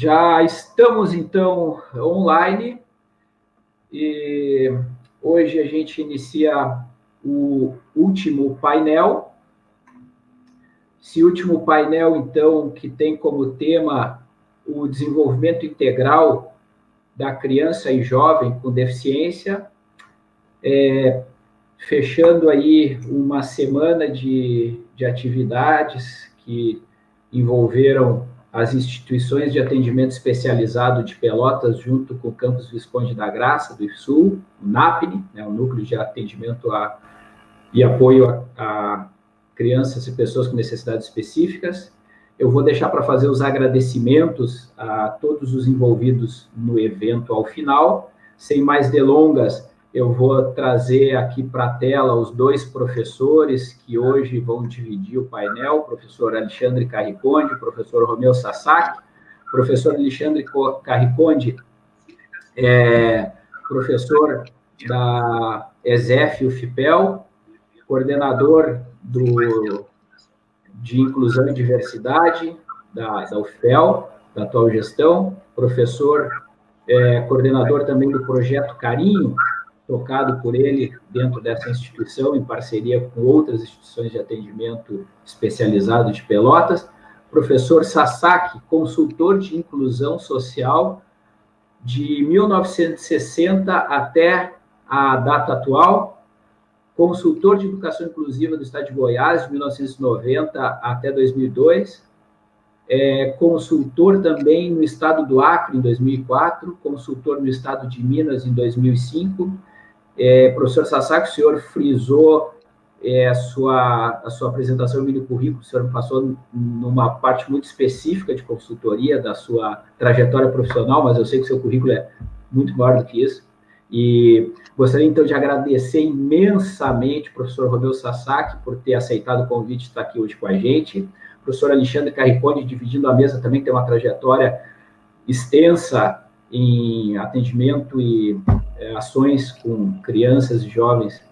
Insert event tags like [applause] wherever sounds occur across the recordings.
Já estamos, então, online e hoje a gente inicia o último painel. Esse último painel, então, que tem como tema o desenvolvimento integral da criança e jovem com deficiência, é, fechando aí uma semana de, de atividades que envolveram as instituições de atendimento especializado de Pelotas, junto com o Campus Visconde da Graça, do Sul, o NAPNE, né, o Núcleo de Atendimento a, e Apoio a, a Crianças e Pessoas com Necessidades Específicas. Eu vou deixar para fazer os agradecimentos a todos os envolvidos no evento ao final. Sem mais delongas, eu vou trazer aqui para a tela os dois professores que hoje vão dividir o painel, o professor Alexandre Carriconde, o professor Romeu Sasaki. O professor Alexandre Carriconde é professor da ESEF UFPEL, coordenador do, de Inclusão e Diversidade da, da UFPEL, da atual gestão, professor, é, coordenador também do projeto Carinho, tocado por ele dentro dessa instituição, em parceria com outras instituições de atendimento especializado de Pelotas. Professor Sasaki, consultor de inclusão social de 1960 até a data atual, consultor de educação inclusiva do Estado de Goiás, de 1990 até 2002, é, consultor também no Estado do Acre, em 2004, consultor no Estado de Minas, em 2005, é, professor Sasaki, o senhor frisou é, a, sua, a sua apresentação no currículo, o senhor passou numa parte muito específica de consultoria da sua trajetória profissional, mas eu sei que o seu currículo é muito maior do que isso. E gostaria, então, de agradecer imensamente professor Romeu Sasaki por ter aceitado o convite de estar aqui hoje com a gente. Professor Alexandre Carricone, dividindo a mesa, também tem uma trajetória extensa em atendimento e é, ações com crianças e jovens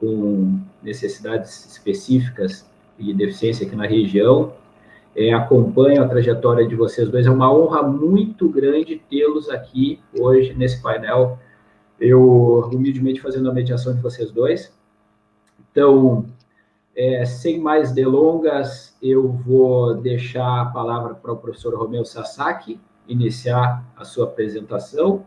com necessidades específicas e deficiência aqui na região. É, acompanho a trajetória de vocês dois. É uma honra muito grande tê-los aqui hoje nesse painel. Eu, humildemente, fazendo a mediação de vocês dois. Então, é, sem mais delongas, eu vou deixar a palavra para o professor Romeu Sasaki, iniciar a sua apresentação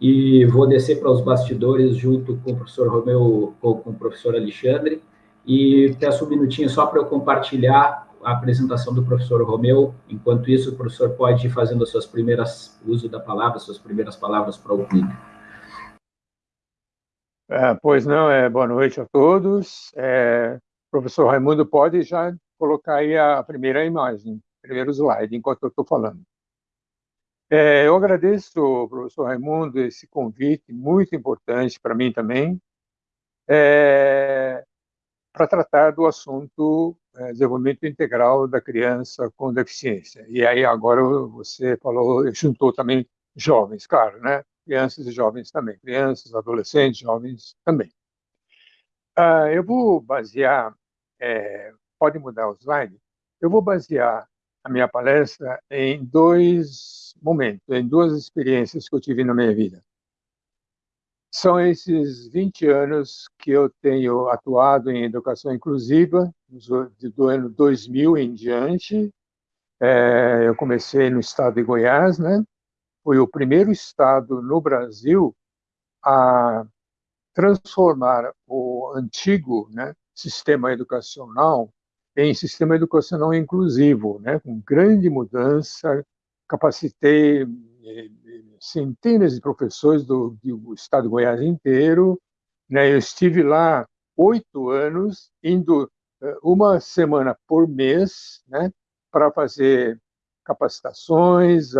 e vou descer para os bastidores junto com o professor Romeu, com, com o professor Alexandre, e peço um minutinho só para eu compartilhar a apresentação do professor Romeu. Enquanto isso, o professor pode ir fazendo as suas primeiras, uso da palavra, suas primeiras palavras para o público. É, pois não, é, boa noite a todos. É, professor Raimundo, pode já colocar aí a primeira imagem, primeiro slide, enquanto eu estou falando. É, eu agradeço, professor Raimundo, esse convite muito importante para mim também, é, para tratar do assunto é, desenvolvimento integral da criança com deficiência. E aí agora você falou, juntou também jovens, claro, né? Crianças e jovens também, crianças, adolescentes, jovens também. Ah, eu vou basear, é, pode mudar o slide, eu vou basear a minha palestra em dois momentos, em duas experiências que eu tive na minha vida. São esses 20 anos que eu tenho atuado em educação inclusiva, do ano 2000 em diante. É, eu comecei no estado de Goiás, né? Foi o primeiro estado no Brasil a transformar o antigo né, sistema educacional em sistema educacional inclusivo, né, com grande mudança. Capacitei eh, centenas de professores do, do estado de Goiás inteiro. Né, eu estive lá oito anos, indo eh, uma semana por mês, né, para fazer capacitações,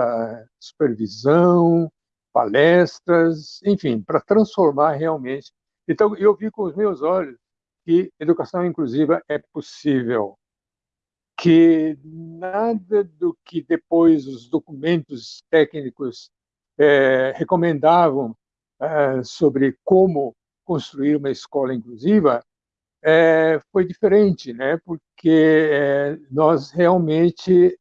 supervisão, palestras, enfim, para transformar realmente. Então, eu vi com os meus olhos que educação inclusiva é possível, que nada do que depois os documentos técnicos é, recomendavam é, sobre como construir uma escola inclusiva é, foi diferente, né? Porque nós realmente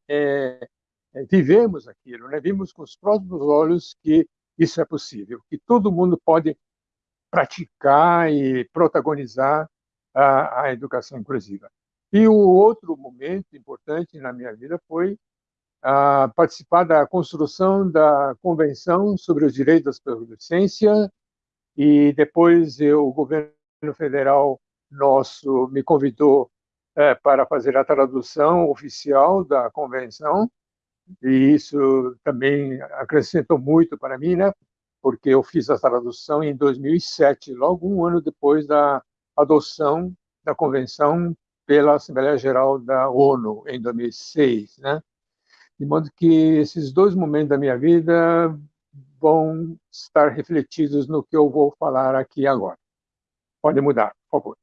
vivemos aquilo, né? vimos com os próprios olhos que isso é possível, que todo mundo pode praticar e protagonizar a, a educação inclusiva. E o outro momento importante na minha vida foi a participar da construção da Convenção sobre os Direitos da Adolescência e depois eu, o governo federal nosso me convidou é, para fazer a tradução oficial da convenção e isso também acrescentou muito para mim, né? Porque eu fiz a tradução em 2007, logo um ano depois da adoção da convenção pela Assembleia Geral da ONU em 2006, né? De modo que esses dois momentos da minha vida vão estar refletidos no que eu vou falar aqui agora. Pode mudar, por favor.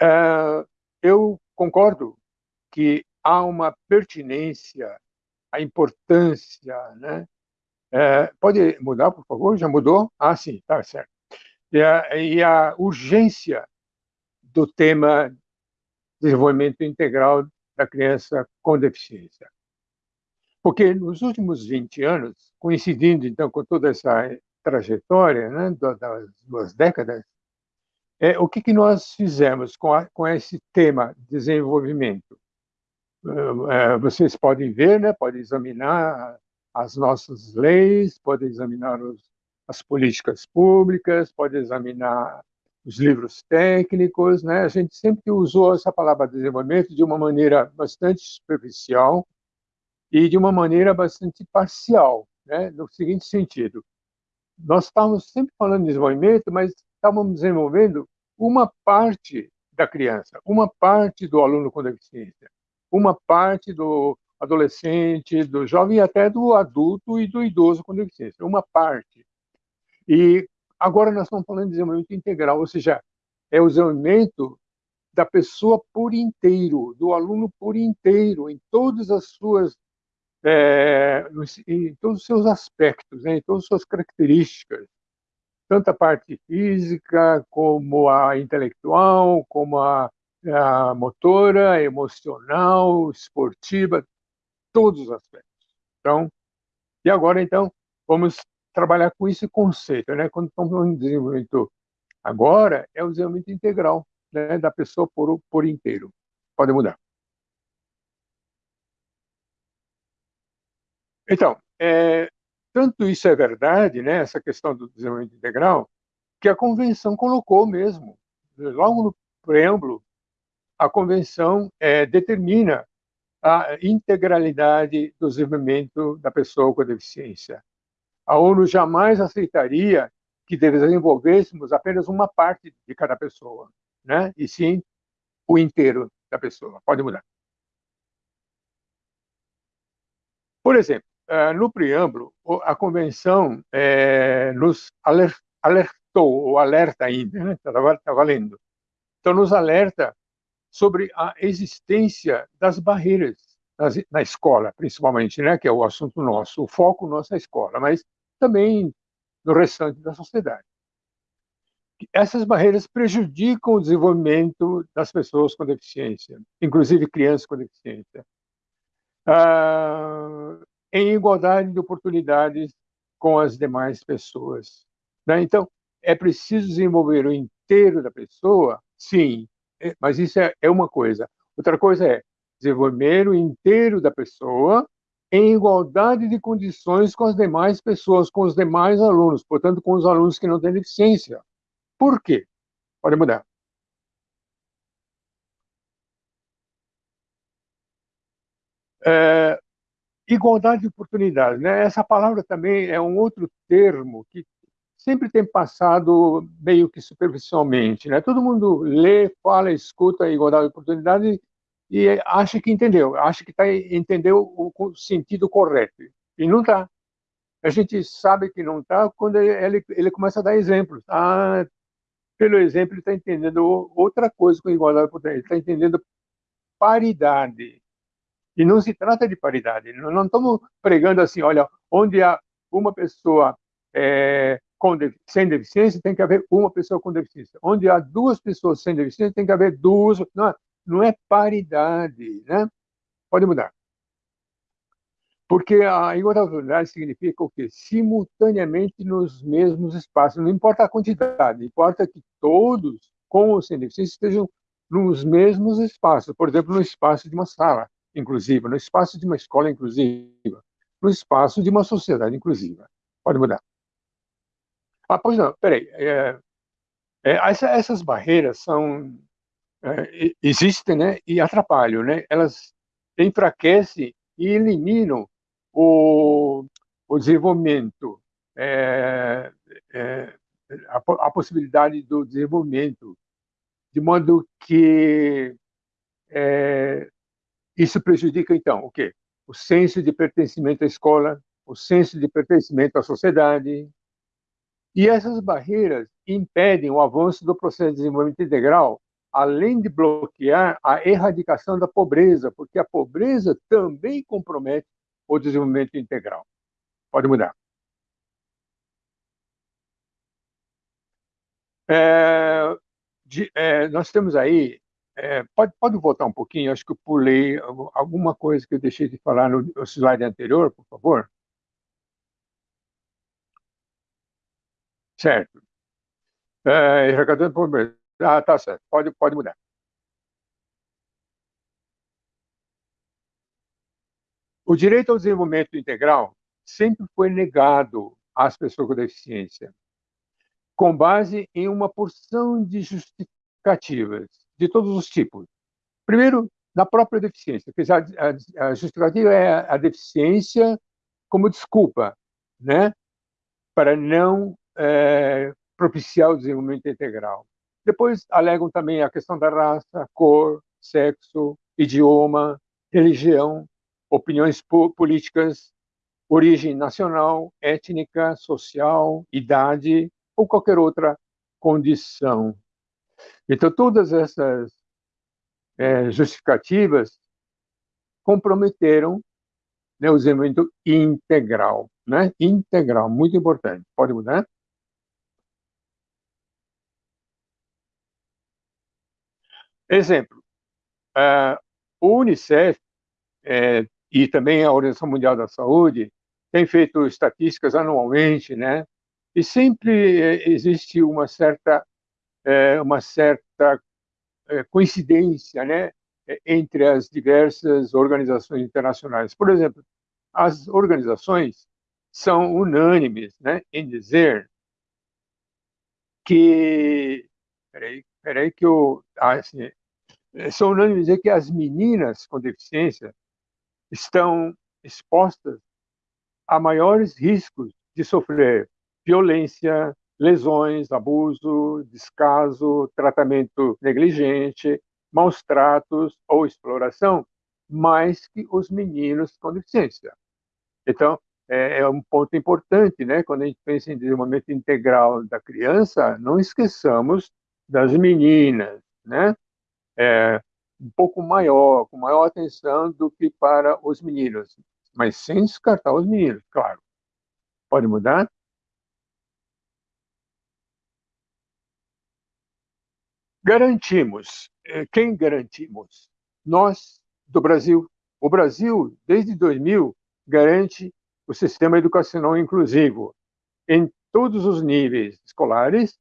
Uh, eu concordo que há uma pertinência, a importância, né? É, pode mudar, por favor? Já mudou? Ah, sim, tá certo. E a, e a urgência do tema desenvolvimento integral da criança com deficiência. Porque nos últimos 20 anos, coincidindo então com toda essa trajetória né, das duas décadas, é, o que, que nós fizemos com, a, com esse tema desenvolvimento? É, vocês podem ver, né, podem examinar as nossas leis, podem examinar os, as políticas públicas, podem examinar os livros técnicos, né? A gente sempre usou essa palavra desenvolvimento de uma maneira bastante superficial e de uma maneira bastante parcial, né? No seguinte sentido, nós estávamos sempre falando de desenvolvimento, mas estávamos desenvolvendo uma parte da criança, uma parte do aluno com deficiência uma parte do adolescente, do jovem e até do adulto e do idoso com deficiência, uma parte. E agora nós estamos falando de desenvolvimento integral, ou seja, é o desenvolvimento da pessoa por inteiro, do aluno por inteiro, em todas as suas, é, em todos os seus aspectos, né, em todas as suas características, tanto a parte física como a intelectual, como a a motora, emocional, esportiva, todos os aspectos. Então, e agora, então, vamos trabalhar com esse conceito, né? Quando estamos de desenvolvimento agora, é o desenvolvimento integral né, da pessoa por, por inteiro. Pode mudar. Então, é, tanto isso é verdade, né, essa questão do desenvolvimento integral, que a convenção colocou mesmo, logo no preâmbulo a convenção é, determina a integralidade do desenvolvimento da pessoa com deficiência. A ONU jamais aceitaria que desenvolvêssemos apenas uma parte de cada pessoa, né? E sim o inteiro da pessoa. Pode mudar. Por exemplo, eh, no preâmbulo, a convenção é, nos alertou, ou alerta ainda, né? está tá valendo. Então, nos alerta sobre a existência das barreiras na escola, principalmente, né, que é o assunto nosso, o foco nosso é a escola, mas também no restante da sociedade. Essas barreiras prejudicam o desenvolvimento das pessoas com deficiência, inclusive crianças com deficiência, ah, em igualdade de oportunidades com as demais pessoas. Né? Então, é preciso desenvolver o inteiro da pessoa, sim, é, mas isso é, é uma coisa. Outra coisa é desenvolver o inteiro da pessoa em igualdade de condições com as demais pessoas, com os demais alunos, portanto, com os alunos que não têm deficiência. Por quê? Pode mudar. É, igualdade de oportunidades, né? Essa palavra também é um outro termo que sempre tem passado meio que superficialmente. Né? Todo mundo lê, fala, escuta igualdade de oportunidade e acha que entendeu, acha que tá, entendeu o, sentido correto. E não está. A gente sabe que não está quando ele, ele, começa a dar exemplos. Ah, pelo exemplo, ele está entendendo outra coisa com igualdade de oportunidade. Ele está entendendo paridade. E não se trata de paridade. Não, estamos pregando assim, olha, onde há uma pessoa é, com, sem deficiência, tem que haver uma pessoa com deficiência. Onde há duas pessoas sem deficiência, tem que haver duas. Não, não é paridade, né? Pode mudar. Porque a igualdade significa o quê? Simultaneamente nos mesmos espaços. Não importa a quantidade, importa que todos, com ou sem deficiência, estejam nos mesmos espaços. Por exemplo, no espaço de uma sala inclusiva, no espaço de uma escola inclusiva, no espaço de uma sociedade inclusiva. Pode mudar. Ah, pois não, peraí. É, é, essa, essas barreiras são é, existem, né, e atrapalham, né? Elas enfraquecem e eliminam o, o desenvolvimento, é, é, a, a, possibilidade do desenvolvimento, de modo que é, isso prejudica, então, o quê? O senso de pertencimento à escola, o senso de pertencimento à sociedade. E essas barreiras impedem o avanço do processo de desenvolvimento integral além de bloquear a erradicação da pobreza, porque a pobreza também compromete o desenvolvimento integral. Pode mudar. É, de, é, nós temos aí, é, pode, pode voltar um pouquinho, acho que eu pulei alguma coisa que eu deixei de falar no, no slide anterior, por favor. Certo. É, erradicando pobreza. Ah, tá certo. Pode, pode mudar. O direito ao desenvolvimento integral sempre foi negado às pessoas com deficiência, com base em uma porção de justificativas de todos os tipos. Primeiro, na própria deficiência, dizer, a, justificativa é a, a, deficiência como desculpa, né, para não é, propiciar o desenvolvimento integral. Depois alegam também a questão da raça, cor, sexo, idioma, religião, opiniões políticas, origem nacional, étnica, social, idade ou qualquer outra condição. Então, todas essas é, justificativas comprometeram né, o desenvolvimento integral, né? Integral, muito importante. Pode mudar? Exemplo, o Unicef é, e também a Organização Mundial da Saúde tem feito estatísticas anualmente, né? E sempre é, existe uma certa é, uma certa é, coincidência, né, entre as diversas organizações internacionais. Por exemplo, as organizações são unânimes, né, em dizer que peraí, peraí que eu ah, assim, são unânimes em dizer que as meninas com deficiência estão expostas a maiores riscos de sofrer violência, lesões, abuso, descaso, tratamento negligente, maus tratos ou exploração, mais que os meninos com deficiência. Então, é, é, um ponto importante, né? Quando a gente pensa em desenvolvimento integral da criança, não esqueçamos das meninas, né? É, um pouco maior, com maior atenção do que para os meninos, mas sem descartar os meninos, claro. Pode mudar? Garantimos. Eh, quem garantimos? Nós, do Brasil. O Brasil, desde 2000, garante o sistema educacional inclusivo em todos os níveis escolares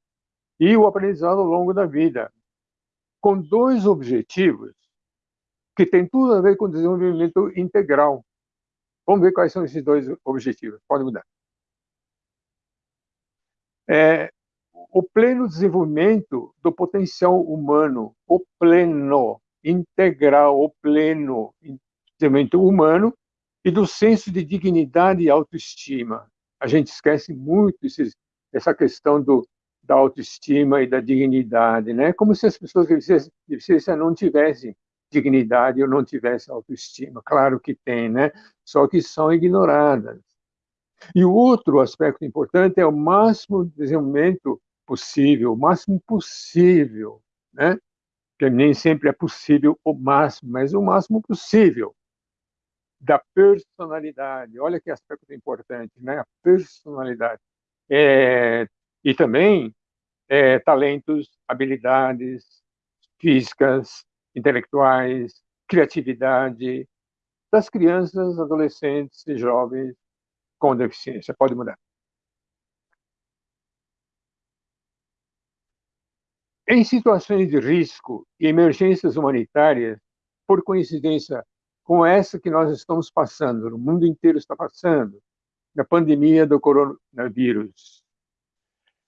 e o aprendizado ao longo da vida, com dois objetivos que têm tudo a ver com desenvolvimento integral. Vamos ver quais são esses dois objetivos. Pode mudar. É, o pleno desenvolvimento do potencial humano, o pleno, integral, o pleno desenvolvimento humano e do senso de dignidade e autoestima. A gente esquece muito esses, essa questão do, da autoestima e da dignidade, né? Como se as pessoas com deficiência não tivessem dignidade ou não tivessem autoestima. Claro que tem, né? Só que são ignoradas. E o outro aspecto importante é o máximo desenvolvimento possível, o máximo possível, né? Que nem sempre é possível o máximo, mas o máximo possível da personalidade. Olha que aspecto importante, né? A personalidade. É, e também é, talentos, habilidades físicas, intelectuais, criatividade das crianças, adolescentes e jovens com deficiência. Pode mudar. Em situações de risco e emergências humanitárias, por coincidência com essa que nós estamos passando, o mundo inteiro está passando, na pandemia do coronavírus.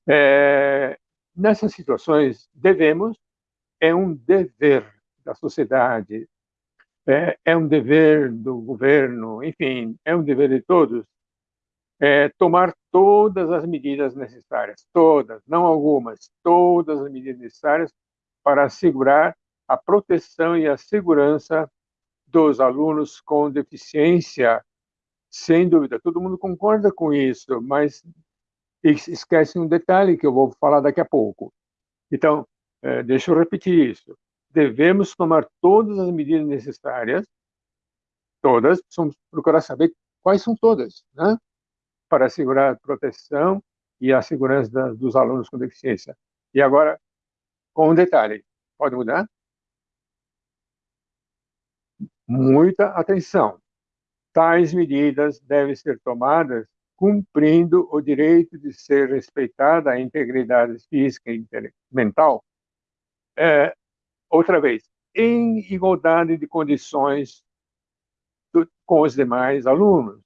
É, nessas situações, devemos, é um dever da sociedade, é, é, um dever do governo, enfim, é um dever de todos, é, tomar todas as medidas necessárias, todas, não algumas, todas as medidas necessárias para assegurar a proteção e a segurança dos alunos com deficiência, sem dúvida, todo mundo concorda com isso, mas esquece um detalhe que eu vou falar daqui a pouco. Então, é, deixa eu repetir isso. Devemos tomar todas as medidas necessárias, todas, precisamos procurar saber quais são todas, né? para assegurar a proteção e a segurança da, dos alunos com deficiência. E agora, com um detalhe, pode mudar? Muita atenção. Tais medidas devem ser tomadas cumprindo o direito de ser respeitada a integridade física e mental. É, outra vez, em igualdade de condições do, com os demais alunos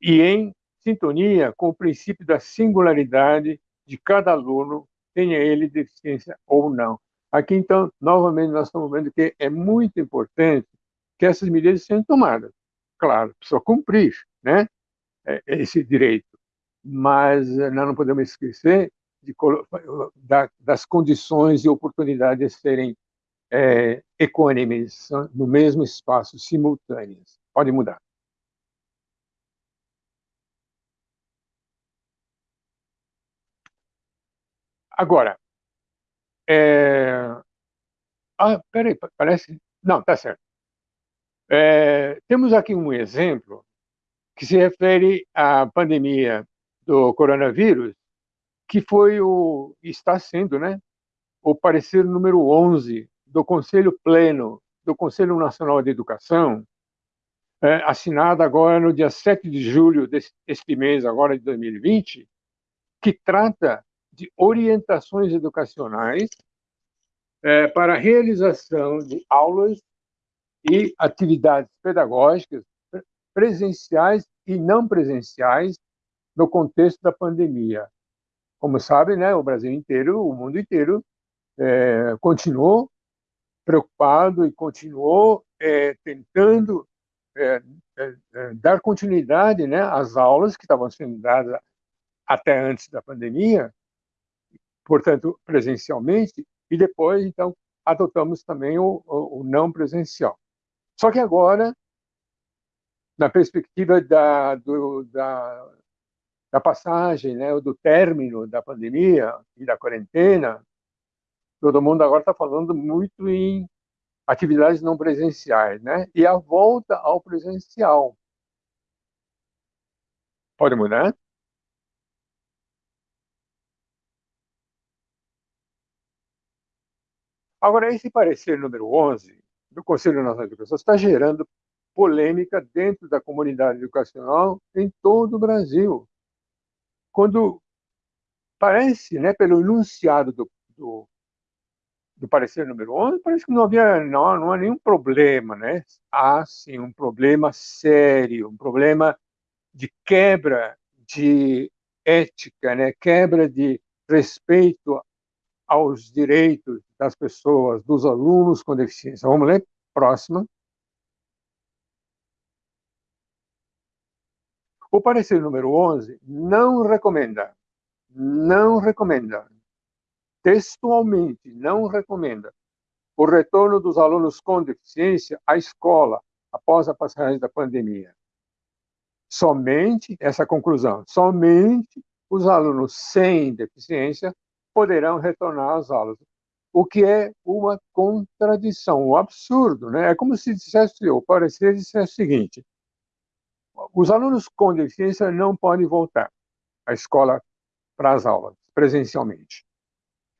e em sintonia com o princípio da singularidade de cada aluno, tenha ele deficiência ou não. Aqui, então, novamente, nós estamos vendo que é muito importante que essas medidas sejam tomadas. Claro, precisa cumprir né, esse direito, mas eh, nós não podemos esquecer de, das condições e oportunidades serem é, equânimes, no mesmo espaço, simultâneas. Pode mudar. Agora, é... ah, peraí, parece. Não, tá certo. É, temos aqui um exemplo que se refere à pandemia do coronavírus, que foi o está sendo, né, o parecer número 11 do Conselho Pleno do Conselho Nacional de Educação, é, assinado agora no dia 7 de julho deste mês, agora de 2020, que trata de orientações educacionais é, para a realização de aulas e atividades pedagógicas presenciais e não presenciais no contexto da pandemia. Como sabem, né, o Brasil inteiro, o mundo inteiro, é, continuou preocupado e continuou é, tentando é, é, é dar continuidade né, às aulas que estavam sendo dadas até antes da pandemia, portanto, presencialmente, e depois, então, adotamos também o, o, o não presencial. Só que agora, na perspectiva da, do, da, da passagem, né, do término da pandemia e da quarentena, todo mundo agora está falando muito em atividades não presenciais, né? E a volta ao presencial. Pode mudar? Agora, esse parecer número 11 do Conselho Nacional de Educação está gerando polêmica dentro da comunidade educacional em todo o Brasil. Quando parece, né, pelo enunciado do, do, do parecer número 11, parece que não havia não, não há nenhum problema, né? Há sim um problema sério, um problema de quebra de ética, né? Quebra de respeito aos direitos das pessoas, dos alunos com deficiência. Vamos ler? Próxima. O parecer número 11 não recomenda, não recomenda, textualmente não recomenda o retorno dos alunos com deficiência à escola após a passagem da pandemia. Somente, essa conclusão, somente os alunos sem deficiência poderão retornar às aulas o que é uma contradição, um absurdo. Né? É como se dissesse, o parecer dissesse o seguinte, os alunos com deficiência não podem voltar à escola para as aulas, presencialmente.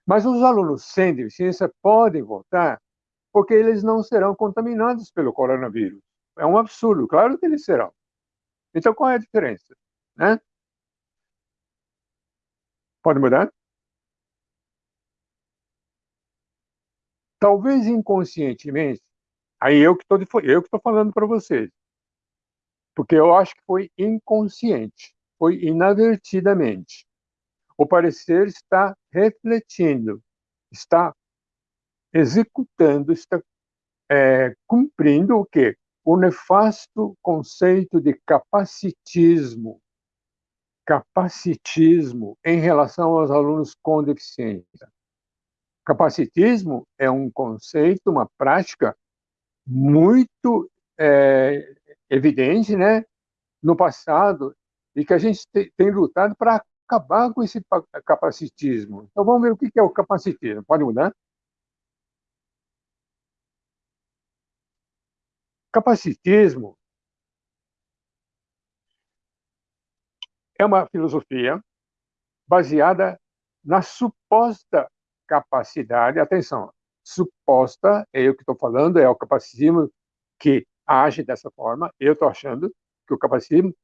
Mas os alunos sem deficiência podem voltar porque eles não serão contaminados pelo coronavírus. É um absurdo, claro que eles serão. Então, qual é a diferença? Né? Pode mudar? Talvez inconscientemente, aí eu que estou falando para vocês, porque eu acho que foi inconsciente, foi inadvertidamente. O parecer está refletindo, está executando, está é, cumprindo o quê? O nefasto conceito de capacitismo, capacitismo em relação aos alunos com deficiência. Capacitismo é um conceito, uma prática muito é, evidente, né, no passado e que a gente tem lutado para acabar com esse capacitismo. Então vamos ver o que é o capacitismo. Pode mudar? Capacitismo é uma filosofia baseada na suposta capacidade, atenção, suposta, é eu que estou falando, é o capacitismo que age dessa forma, eu estou achando que o capacitismo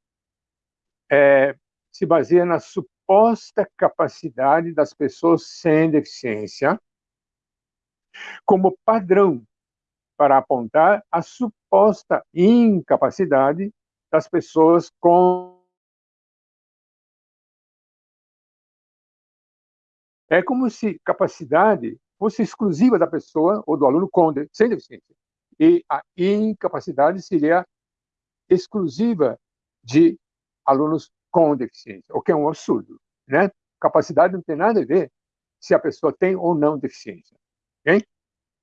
é, se baseia na suposta capacidade das pessoas sem deficiência como padrão para apontar a suposta incapacidade das pessoas com É como se capacidade fosse exclusiva da pessoa ou do aluno com sem deficiência. E a incapacidade seria exclusiva de alunos com deficiência, o que é um absurdo. Né? Capacidade não tem nada a ver se a pessoa tem ou não deficiência. Okay?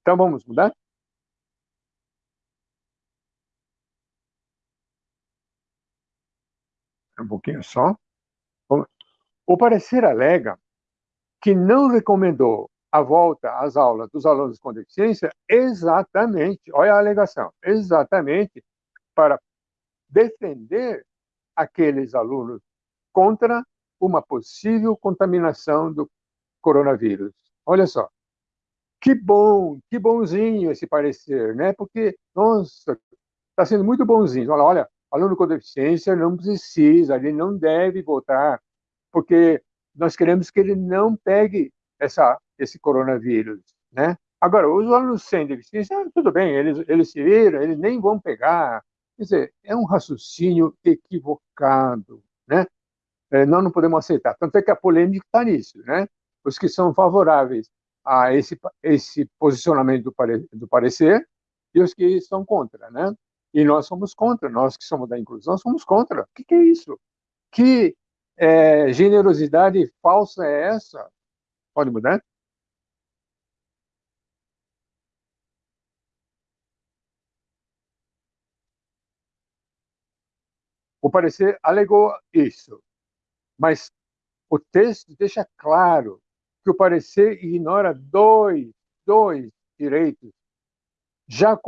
Então vamos mudar? Um pouquinho só. O parecer alega que não recomendou a volta às aulas dos alunos com deficiência exatamente, olha a alegação, exatamente para defender aqueles alunos contra uma possível contaminação do coronavírus. Olha só, que bom, que bonzinho esse parecer, né? Porque, nossa, está sendo muito bonzinho. Olha, olha, aluno com deficiência não precisa, ele não deve voltar, porque nós queremos que ele não pegue essa, esse coronavírus, né? Agora, os alunos sem deficiência, ah, tudo bem, eles, eles se viram, eles nem vão pegar. Quer dizer, é um raciocínio equivocado, né? É, nós não podemos aceitar. Tanto é que a polêmica está nisso, né? Os que são favoráveis a esse, esse posicionamento do, pare, do parecer e os que são contra, né? E nós somos contra, nós que somos da inclusão somos contra. O que, que é isso? Que é, generosidade falsa é essa? Pode mudar? O parecer alegou isso, mas o texto deixa claro que o parecer ignora dois, dois direitos já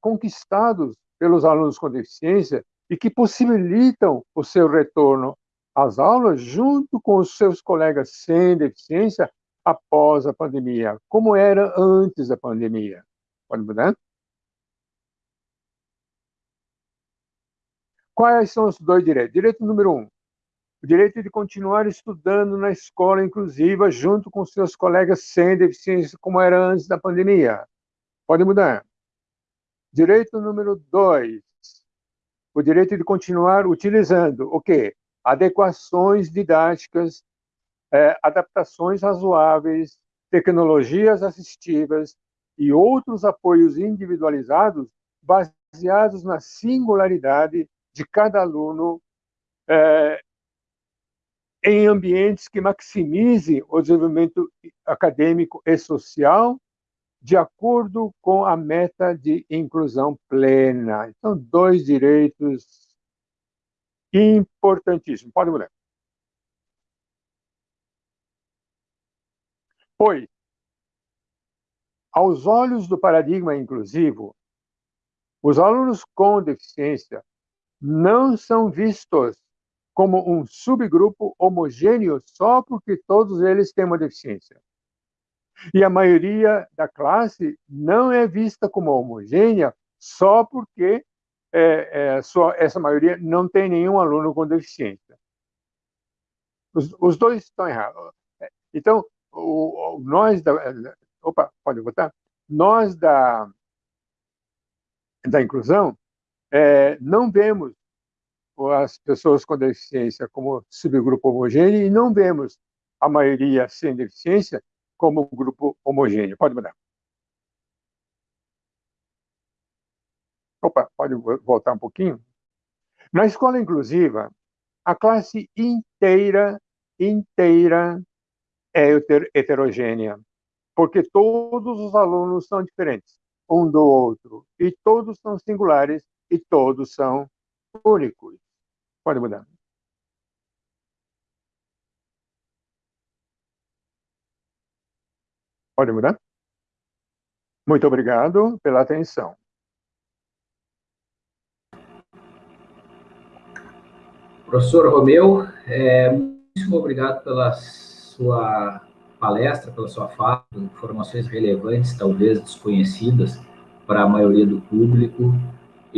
conquistados pelos alunos com deficiência e que possibilitam o seu retorno às aulas junto com os seus colegas sem deficiência após a pandemia, como era antes da pandemia. Pode mudar? Quais são os dois direitos? Direito número um, o direito de continuar estudando na escola inclusiva junto com seus colegas sem deficiência, como era antes da pandemia. Pode mudar. Direito número dois, o direito de continuar utilizando o quê? adequações didáticas, é, adaptações razoáveis, tecnologias assistivas e outros apoios individualizados baseados na singularidade de cada aluno é, em ambientes que maximizem o desenvolvimento acadêmico e social de acordo com a meta de inclusão plena. Então, dois direitos Importantíssimo. Pode mudar. Pois, aos olhos do paradigma inclusivo, os alunos com deficiência não são vistos como um subgrupo homogêneo só porque todos eles têm uma deficiência. E a maioria da classe não é vista como homogênea só porque é, é, só essa maioria não tem nenhum aluno com deficiência. Os, os dois estão errados. Então, o, o, nós da... Opa, pode botar? Nós da, da inclusão é, não vemos as pessoas com deficiência como subgrupo homogêneo e não vemos a maioria sem deficiência como grupo homogêneo. Pode mudar. Opa, pode voltar um pouquinho? Na escola inclusiva, a classe inteira, inteira é heterogênea, porque todos os alunos são diferentes um do outro, e todos são singulares e todos são únicos. Pode mudar. Pode mudar? Muito obrigado pela atenção. Professor Romeu, é, muito obrigado pela sua palestra, pela sua fala, informações relevantes, talvez desconhecidas para a maioria do público.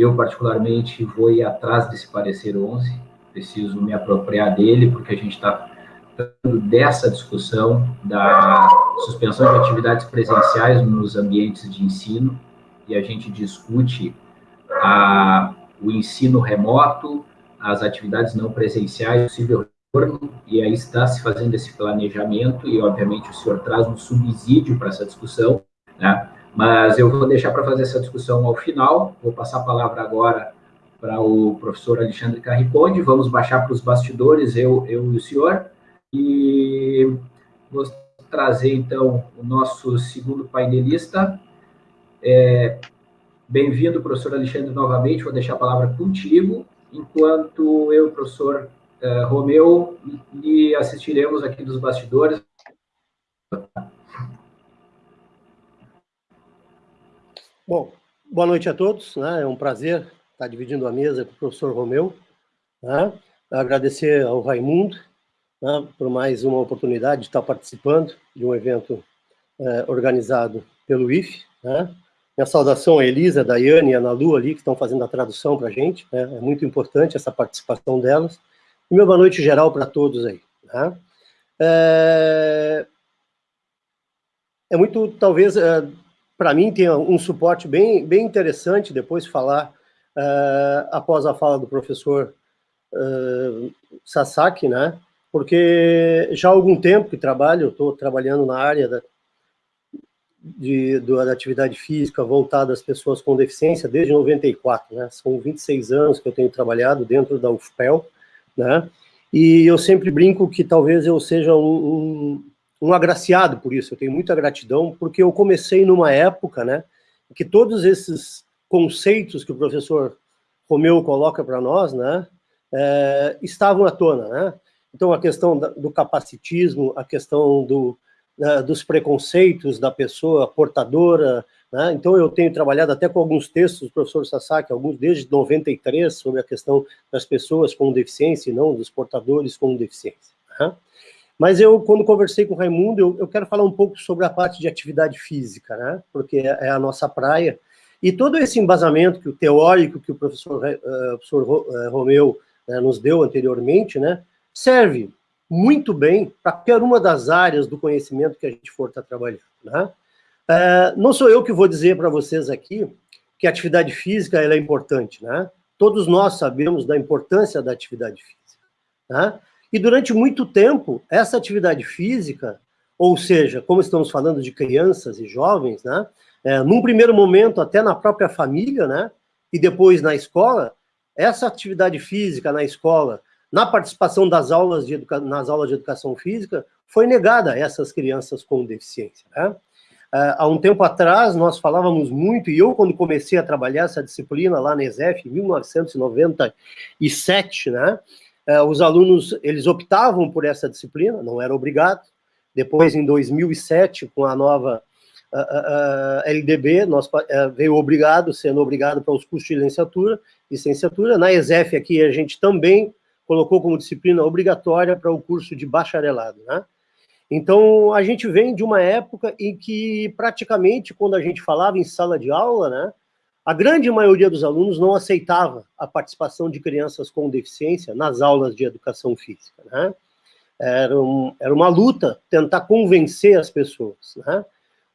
Eu, particularmente, vou ir atrás desse parecer 11, preciso me apropriar dele, porque a gente está tratando dessa discussão da suspensão de atividades presenciais nos ambientes de ensino, e a gente discute a, o ensino remoto, as atividades não presenciais, possível retorno, e aí está se fazendo esse planejamento, e obviamente o senhor traz um subsídio para essa discussão, né? Mas eu vou deixar para fazer essa discussão ao final, vou passar a palavra agora para o professor Alexandre Carriconde, vamos baixar para os bastidores, eu, eu e o senhor, e vou trazer, então, o nosso segundo painelista. É, Bem-vindo, professor Alexandre, novamente, vou deixar a palavra contigo, enquanto eu professor uh, Romeu lhe assistiremos aqui dos bastidores. Bom, boa noite a todos. Né? É um prazer estar dividindo a mesa com o professor Romeu. Né? Agradecer ao Raimundo né, por mais uma oportunidade de estar participando de um evento é, organizado pelo IFE. Né? Minha saudação a Elisa, a Daiane e a Ana Lu ali, que estão fazendo a tradução para a gente. Né? É muito importante essa participação delas. E uma boa noite geral para todos aí. Né? É... é muito, talvez, é, para mim, tem um suporte bem, bem interessante depois falar, uh, após a fala do professor uh, Sasaki, né? Porque já há algum tempo que trabalho, estou trabalhando na área da, de, da atividade física voltada às pessoas com deficiência desde 94, né? São 26 anos que eu tenho trabalhado dentro da UFPEL, né? E eu sempre brinco que talvez eu seja um, um um agraciado por isso, eu tenho muita gratidão, porque eu comecei numa época, né, que todos esses conceitos que o professor Romeu coloca para nós, né, é, estavam à tona, né? Então, a questão do capacitismo, a questão do, dos preconceitos da pessoa portadora, né? Então, eu tenho trabalhado até com alguns textos do professor Sasaki, alguns desde 93, sobre a questão das pessoas com deficiência e não dos portadores com deficiência. Né? Mas eu, quando conversei com o Raimundo, eu, eu, quero falar um pouco sobre a parte de atividade física, né? Porque é, é a nossa praia. E todo esse embasamento que o teórico que o professor, uh, professor uh, Romeu uh, nos deu anteriormente, né? Serve muito bem para qualquer uma das áreas do conhecimento que a gente for estar tá trabalhando, né? não sou eu que vou dizer para vocês aqui que a atividade física ela é importante, né? Todos nós sabemos da importância da atividade física, né? E durante muito tempo, essa atividade física, ou seja, como estamos falando de crianças e jovens, né, é, num primeiro momento até na própria família, né, e depois na escola, essa atividade física na escola, na participação das aulas de nas aulas de educação física, foi negada a essas crianças com deficiência. Né? É, há um tempo atrás, nós falávamos muito, e eu, quando comecei a trabalhar essa disciplina lá na ESEF, em 1997, né, os alunos, eles optavam por essa disciplina, não era obrigado. Depois, em 2007, com a nova LDB, nós, uh, veio obrigado, sendo obrigado para os cursos de licenciatura, licenciatura. Na ESEF aqui, a gente também colocou como disciplina obrigatória para o curso de bacharelado, né? Então, a gente vem de uma época em que, praticamente, quando a gente falava em sala de aula, né, a grande maioria dos alunos não aceitava a participação de crianças com deficiência nas aulas de educação física. Né? Era, um, era uma luta tentar convencer as pessoas. Né?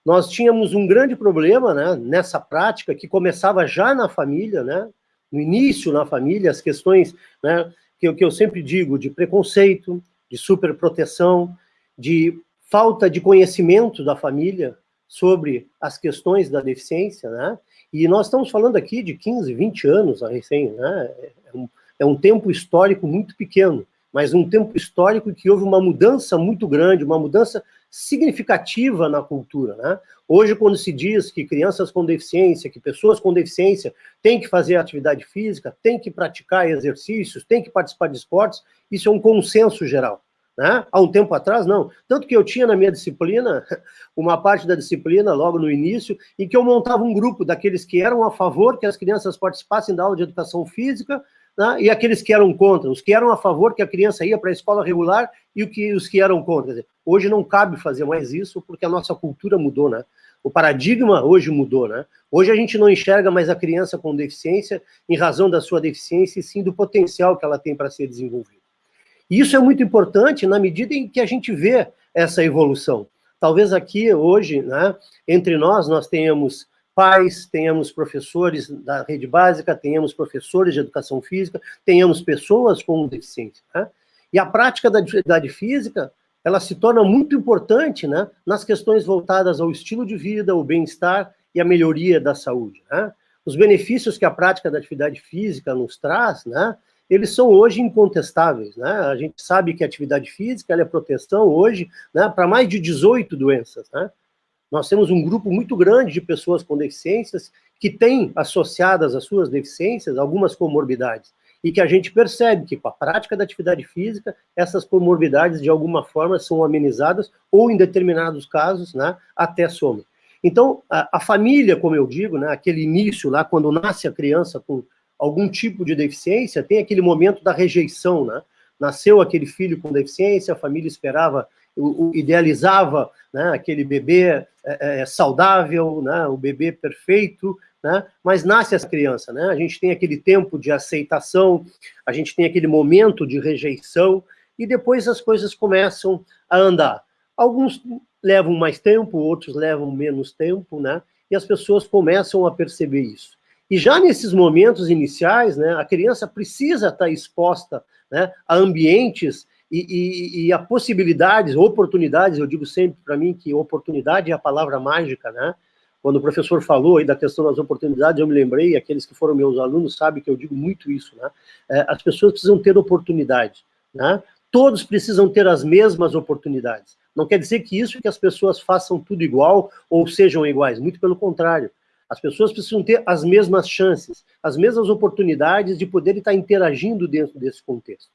Nós tínhamos um grande problema né, nessa prática, que começava já na família, né, no início na família, as questões né, que, que eu sempre digo, de preconceito, de superproteção, de falta de conhecimento da família sobre as questões da deficiência, né? E nós estamos falando aqui de 15, 20 anos a recém, né? É um, é um tempo histórico muito pequeno, mas um tempo histórico que houve uma mudança muito grande, uma mudança significativa na cultura, né? Hoje, quando se diz que crianças com deficiência, que pessoas com deficiência têm que fazer atividade física, têm que praticar exercícios, têm que participar de esportes, isso é um consenso geral. Né? Há um tempo atrás, não. Tanto que eu tinha na minha disciplina, [laughs] uma parte da disciplina, logo no início, em que eu montava um grupo daqueles que eram a favor que as crianças participassem da aula de educação física, né? e aqueles que eram contra, os que eram a favor que a criança ia para a escola regular e o que, os que eram contra. Dizer, hoje não cabe fazer mais isso, porque a nossa cultura mudou, né? O paradigma hoje mudou, né? Hoje a gente não enxerga mais a criança com deficiência em razão da sua deficiência, e sim do potencial que ela tem para ser desenvolvida. E isso é muito importante na medida em que a gente vê essa evolução. Talvez aqui, hoje, né, entre nós, nós tenhamos pais, tenhamos professores da rede básica, tenhamos professores de educação física, tenhamos pessoas com deficiência. Né? E a prática da atividade física, ela se torna muito importante né, nas questões voltadas ao estilo de vida, ao bem-estar e à melhoria da saúde. Né? Os benefícios que a prática da atividade física nos traz, né, eles são hoje incontestáveis. Né? A gente sabe que a atividade física é proteção hoje né, para mais de 18 doenças. Né? Nós temos um grupo muito grande de pessoas com deficiências que têm associadas às suas deficiências algumas comorbidades e que a gente percebe que com a prática da atividade física, essas comorbidades de alguma forma são amenizadas ou em determinados casos, né, até somem. Então, a, a, família, como eu digo, né, aquele início lá, quando nasce a criança com algum tipo de deficiência, tem aquele momento da rejeição, né? Nasceu aquele filho com deficiência, a família esperava, idealizava né, aquele bebê é, é, saudável, né, o bebê perfeito, né, mas nasce essa criança, né? A gente tem aquele tempo de aceitação, a gente tem aquele momento de rejeição, e depois as coisas começam a andar. Alguns levam mais tempo, outros levam menos tempo, né? E as pessoas começam a perceber isso. E já nesses momentos iniciais, né, a criança precisa estar exposta né, a ambientes e, e, e, a possibilidades, oportunidades, eu digo sempre para mim que oportunidade é a palavra mágica, né? Quando o professor falou aí da questão das oportunidades, eu me lembrei, aqueles que foram meus alunos sabem que eu digo muito isso, né? É, as pessoas precisam ter oportunidade, né? Todos precisam ter as mesmas oportunidades. Não quer dizer que isso que as pessoas façam tudo igual ou sejam iguais, muito pelo contrário. As pessoas precisam ter as mesmas chances, as mesmas oportunidades de poder estar interagindo dentro desse contexto.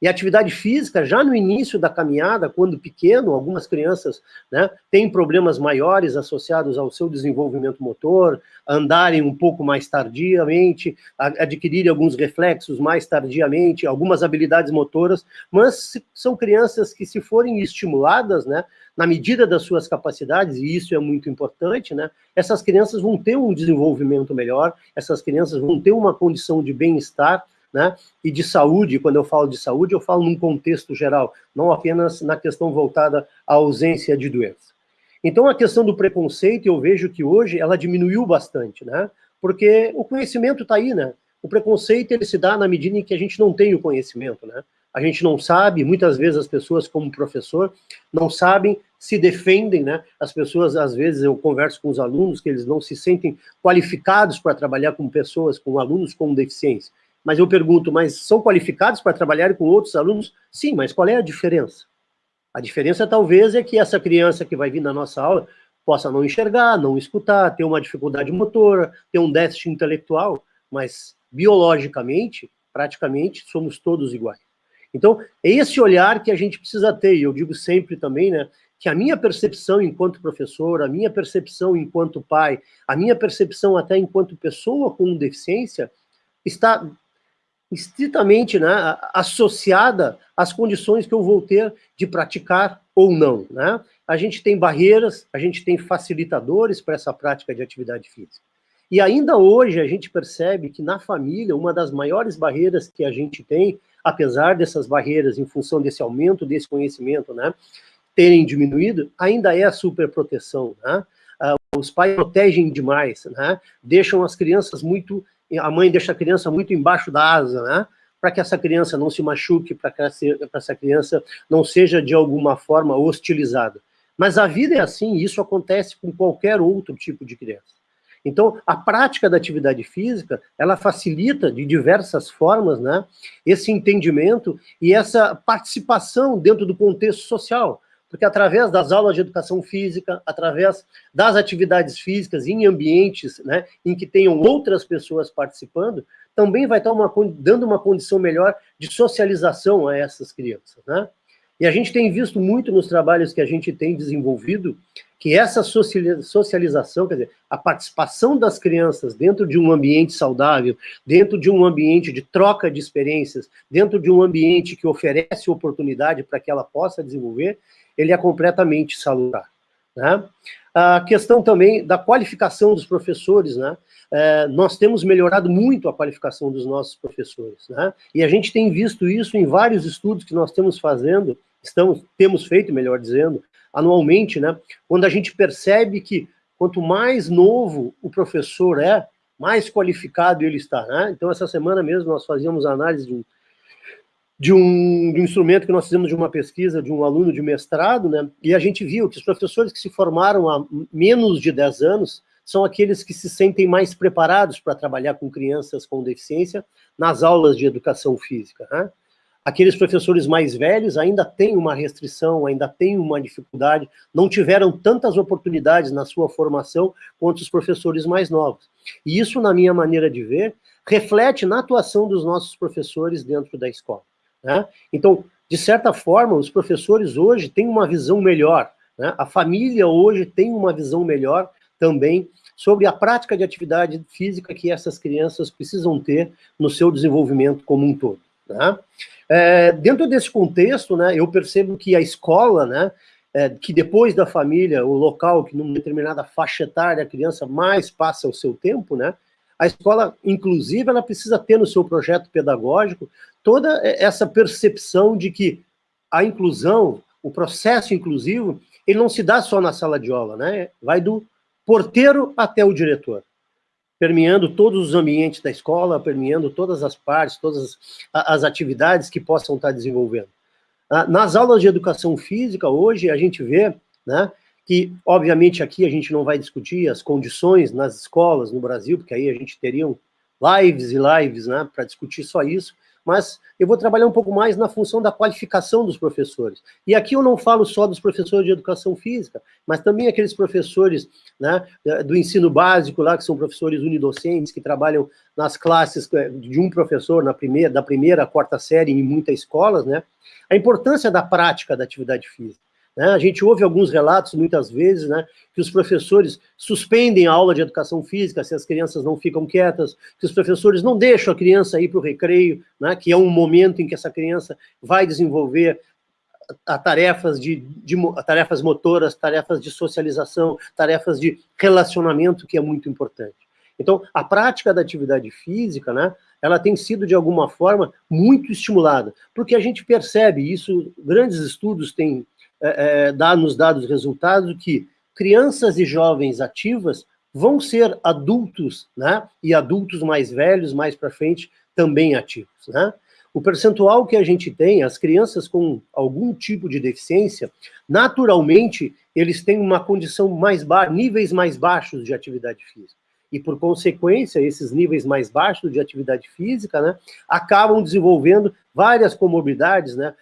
E atividade física, já no início da caminhada, quando pequeno, algumas crianças né, têm problemas maiores associados ao seu desenvolvimento motor, andarem um pouco mais tardiamente, adquirirem alguns reflexos mais tardiamente, algumas habilidades motoras, mas são crianças que, se forem estimuladas, né, na medida das suas capacidades, e isso é muito importante, né, essas crianças vão ter um desenvolvimento melhor, essas crianças vão ter uma condição de bem-estar, né? E de saúde, quando eu falo de saúde, eu falo num contexto geral, não apenas na questão voltada à ausência de doença. Então, a questão do preconceito, eu vejo que hoje ela diminuiu bastante, né? Porque o conhecimento está aí, né? O preconceito, ele se dá na medida em que a gente não tem o conhecimento, né? A gente não sabe, muitas vezes as pessoas, como professor, não sabem, se defendem, né? As pessoas, às vezes, eu converso com os alunos, que eles não se sentem qualificados para trabalhar com pessoas, com alunos com deficiência. Mas eu pergunto, mas são qualificados para trabalhar com outros alunos? Sim, mas qual é a diferença? A diferença talvez é que essa criança que vai vir na nossa aula possa não enxergar, não escutar, ter uma dificuldade motora, ter um déficit intelectual, mas biologicamente, praticamente, somos todos iguais. Então, é esse olhar que a gente precisa ter, e eu digo sempre também, né, que a minha percepção enquanto professor, a minha percepção enquanto pai, a minha percepção até enquanto pessoa com deficiência, está estritamente né, associada às condições que eu vou ter de praticar ou não, né? A gente tem barreiras, a gente tem facilitadores para essa prática de atividade física. E ainda hoje a gente percebe que na família, uma das maiores barreiras que a gente tem, apesar dessas barreiras em função desse aumento desse conhecimento, né, terem diminuído, ainda é a superproteção, né? Uh, os pais protegem demais, né? Deixam as crianças muito, a mãe deixa a criança muito embaixo da asa, né? Para que essa criança não se machuque, para que essa criança não seja de alguma forma hostilizada. Mas a vida é assim, e isso acontece com qualquer outro tipo de criança. Então, a prática da atividade física, ela facilita de diversas formas, né, esse entendimento e essa participação dentro do contexto social, porque através das aulas de educação física, através das atividades físicas em ambientes, né, em que tenham outras pessoas participando, também vai estar uma, dando uma condição melhor de socialização a essas crianças, né? E a gente tem visto muito nos trabalhos que a gente tem desenvolvido que essa socialização, quer dizer, a participação das crianças dentro de um ambiente saudável, dentro de um ambiente de troca de experiências, dentro de um ambiente que oferece oportunidade para que ela possa desenvolver, ele é completamente salutar. Né? A questão também da qualificação dos professores, né? É, nós temos melhorado muito a qualificação dos nossos professores, né? E a gente tem visto isso em vários estudos que nós temos fazendo, estamos, temos feito, melhor dizendo, anualmente, né? Quando a gente percebe que quanto mais novo o professor é, mais qualificado ele está, né? Então, essa semana mesmo nós fazíamos análise de um, de um, de um, instrumento que nós fizemos de uma pesquisa de um aluno de mestrado, né? E a gente viu que os professores que se formaram há menos de 10 anos são aqueles que se sentem mais preparados para trabalhar com crianças com deficiência nas aulas de educação física, né? Aqueles professores mais velhos ainda têm uma restrição, ainda têm uma dificuldade, não tiveram tantas oportunidades na sua formação quanto os professores mais novos. E isso, na minha maneira de ver, reflete na atuação dos nossos professores dentro da escola. Né? Então, de certa forma, os professores hoje têm uma visão melhor, né? a família hoje tem uma visão melhor também sobre a prática de atividade física que essas crianças precisam ter no seu desenvolvimento como um todo. Né? É, dentro desse contexto, né, eu percebo que a escola, né, é, que depois da família, o local que numa determinada faixa etária a criança mais passa o seu tempo, né, a escola, inclusive, ela precisa ter no seu projeto pedagógico toda essa percepção de que a inclusão, o processo inclusivo, ele não se dá só na sala de aula, né? Vai do porteiro até o diretor permeando todos os ambientes da escola, permeando todas as partes, todas as, atividades que possam estar desenvolvendo. Ah, nas aulas de educação física, hoje, a gente vê né, que, obviamente, aqui a gente não vai discutir as condições nas escolas no Brasil, porque aí a gente teria lives e lives né, para discutir só isso, mas eu vou trabalhar um pouco mais na função da qualificação dos professores. E aqui eu não falo só dos professores de educação física, mas também aqueles professores né, do ensino básico lá, que são professores unidocentes, que trabalham nas classes é, de um professor na primeira, da primeira à quarta série em muitas escolas, né? A importância da prática da atividade física. Né? A gente ouve alguns relatos, muitas vezes, né, que os professores suspendem a aula de educação física se as crianças não ficam quietas, que os professores não deixam a criança ir para o recreio, né, que é um momento em que essa criança vai desenvolver a tarefas de, de a tarefas motoras, tarefas de socialização, tarefas de relacionamento, que é muito importante. Então, a prática da atividade física, né, ela tem sido, de alguma forma, muito estimulada, porque a gente percebe isso, grandes estudos têm é, é, dá, nos dados resultados que crianças e jovens ativas vão ser adultos, né? E adultos mais velhos, mais para frente, também ativos, né? O percentual que a gente tem, as crianças com algum tipo de deficiência, naturalmente, eles têm uma condição mais baixa, níveis mais baixos de atividade física. E, por consequência, esses níveis mais baixos de atividade física, né, acabam desenvolvendo várias comorbidades, né,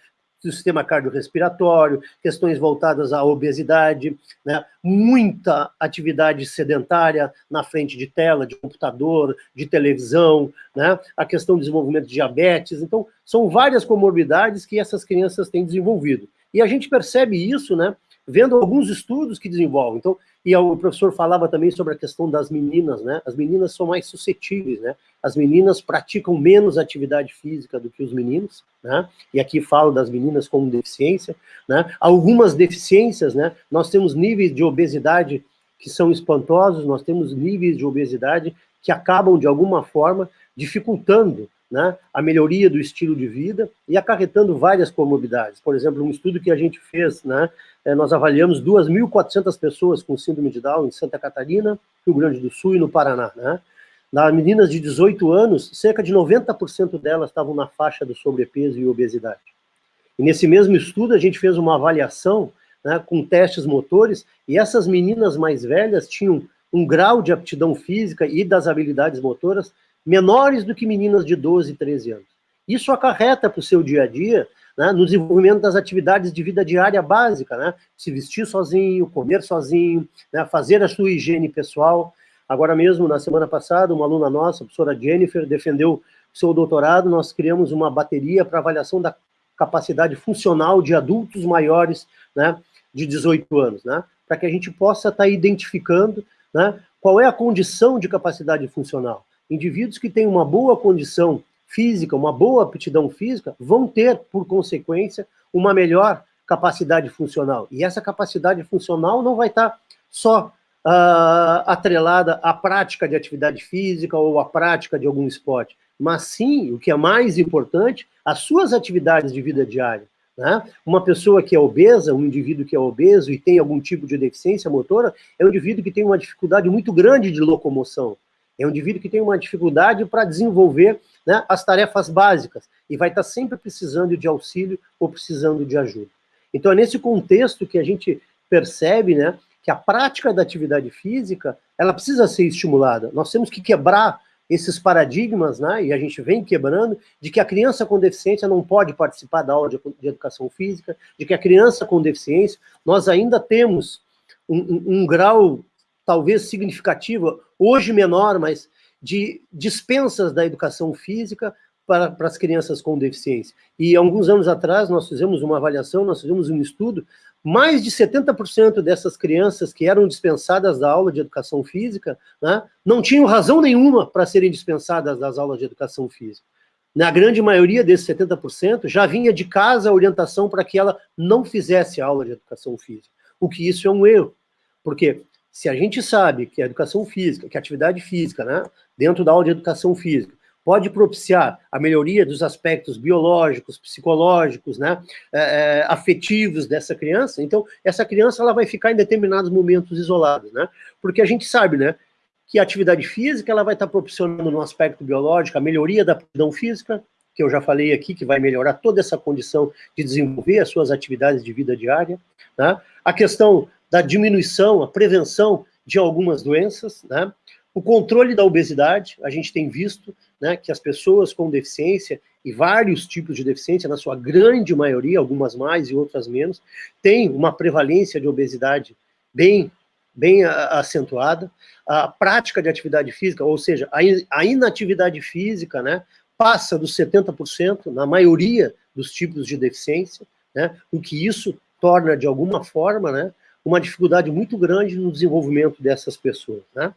do sistema cardiorrespiratório, questões voltadas à obesidade, né? muita atividade sedentária na frente de tela, de computador, de televisão, né? a questão do desenvolvimento de diabetes. Então, são várias comorbidades que essas crianças têm desenvolvido. E a gente percebe isso, né? Vendo alguns estudos que desenvolvem. Então, e o professor falava também sobre a questão das meninas, né? As meninas são mais suscetíveis, né? As meninas praticam menos atividade física do que os meninos, né? E aqui falo das meninas com deficiência, né? Algumas deficiências, né? Nós temos níveis de obesidade que são espantosos, nós temos níveis de obesidade que acabam, de alguma forma, dificultando né, a melhoria do estilo de vida e acarretando várias comorbidades. Por exemplo, um estudo que a gente fez, né, é, nós avaliamos 2.400 pessoas com síndrome de Down em Santa Catarina, Rio Grande do Sul e no Paraná. Né? Nas meninas de 18 anos, cerca de 90% delas estavam na faixa do sobrepeso e obesidade. E nesse mesmo estudo, a gente fez uma avaliação né, com testes motores, e essas meninas mais velhas tinham um grau de aptidão física e das habilidades motoras menores do que meninas de 12, 13 anos. Isso acarreta para o seu dia a dia, né, no desenvolvimento das atividades de vida diária básica, né, se vestir sozinho, comer sozinho, né, fazer a sua higiene pessoal. Agora mesmo, na semana passada, uma aluna nossa, a professora Jennifer, defendeu seu doutorado, nós criamos uma bateria para avaliação da capacidade funcional de adultos maiores, né, de 18 anos, né, para que a gente possa estar tá identificando né, qual é a condição de capacidade funcional. Indivíduos que têm uma boa condição física, uma boa aptidão física, vão ter, por consequência, uma melhor capacidade funcional. E essa capacidade funcional não vai estar só uh, atrelada à prática de atividade física ou à prática de algum esporte, mas sim, o que é mais importante, as suas atividades de vida diária. Né? Uma pessoa que é obesa, um indivíduo que é obeso e tem algum tipo de deficiência motora, é um indivíduo que tem uma dificuldade muito grande de locomoção. É um indivíduo que tem uma dificuldade para desenvolver né, as tarefas básicas e vai estar sempre precisando de auxílio ou precisando de ajuda. Então é nesse contexto que a gente percebe né, que a prática da atividade física ela precisa ser estimulada. Nós temos que quebrar esses paradigmas, né, e a gente vem quebrando, de que a criança com deficiência não pode participar da aula de, de educação física, de que a criança com deficiência, nós ainda temos um, um, um grau talvez significativo, hoje menor, mas de dispensas da educação física para, para as crianças com deficiência. E alguns anos atrás nós fizemos uma avaliação, nós fizemos um estudo, mais de 70% dessas crianças que eram dispensadas da aula de educação física, né, não tinham razão nenhuma para serem dispensadas das aulas de educação física. Na grande maioria desses 70%, já vinha de casa a orientação para que ela não fizesse aula de educação física. O que isso é um erro, porque se a gente sabe que a educação física, que a atividade física, né, dentro da aula de educação física, pode propiciar a melhoria dos aspectos biológicos, psicológicos, né, é, é, afetivos dessa criança, então essa criança ela vai ficar em determinados momentos isolados, né, porque a gente sabe, né, que a atividade física ela vai estar proporcionando no aspecto biológico a melhoria da aptidão física, que eu já falei aqui, que vai melhorar toda essa condição de desenvolver as suas atividades de vida diária, né, a questão da diminuição, a prevenção de algumas doenças, né? O controle da obesidade, a gente tem visto né, que as pessoas com deficiência, e vários tipos de deficiência, na sua grande maioria, algumas mais e outras menos, têm uma prevalência de obesidade bem, bem acentuada. A prática de atividade física, ou seja, a inatividade física, né, passa dos 70% na maioria dos tipos de deficiência, né, o que isso torna, de alguma forma, né, uma dificuldade muito grande no desenvolvimento dessas pessoas. Né?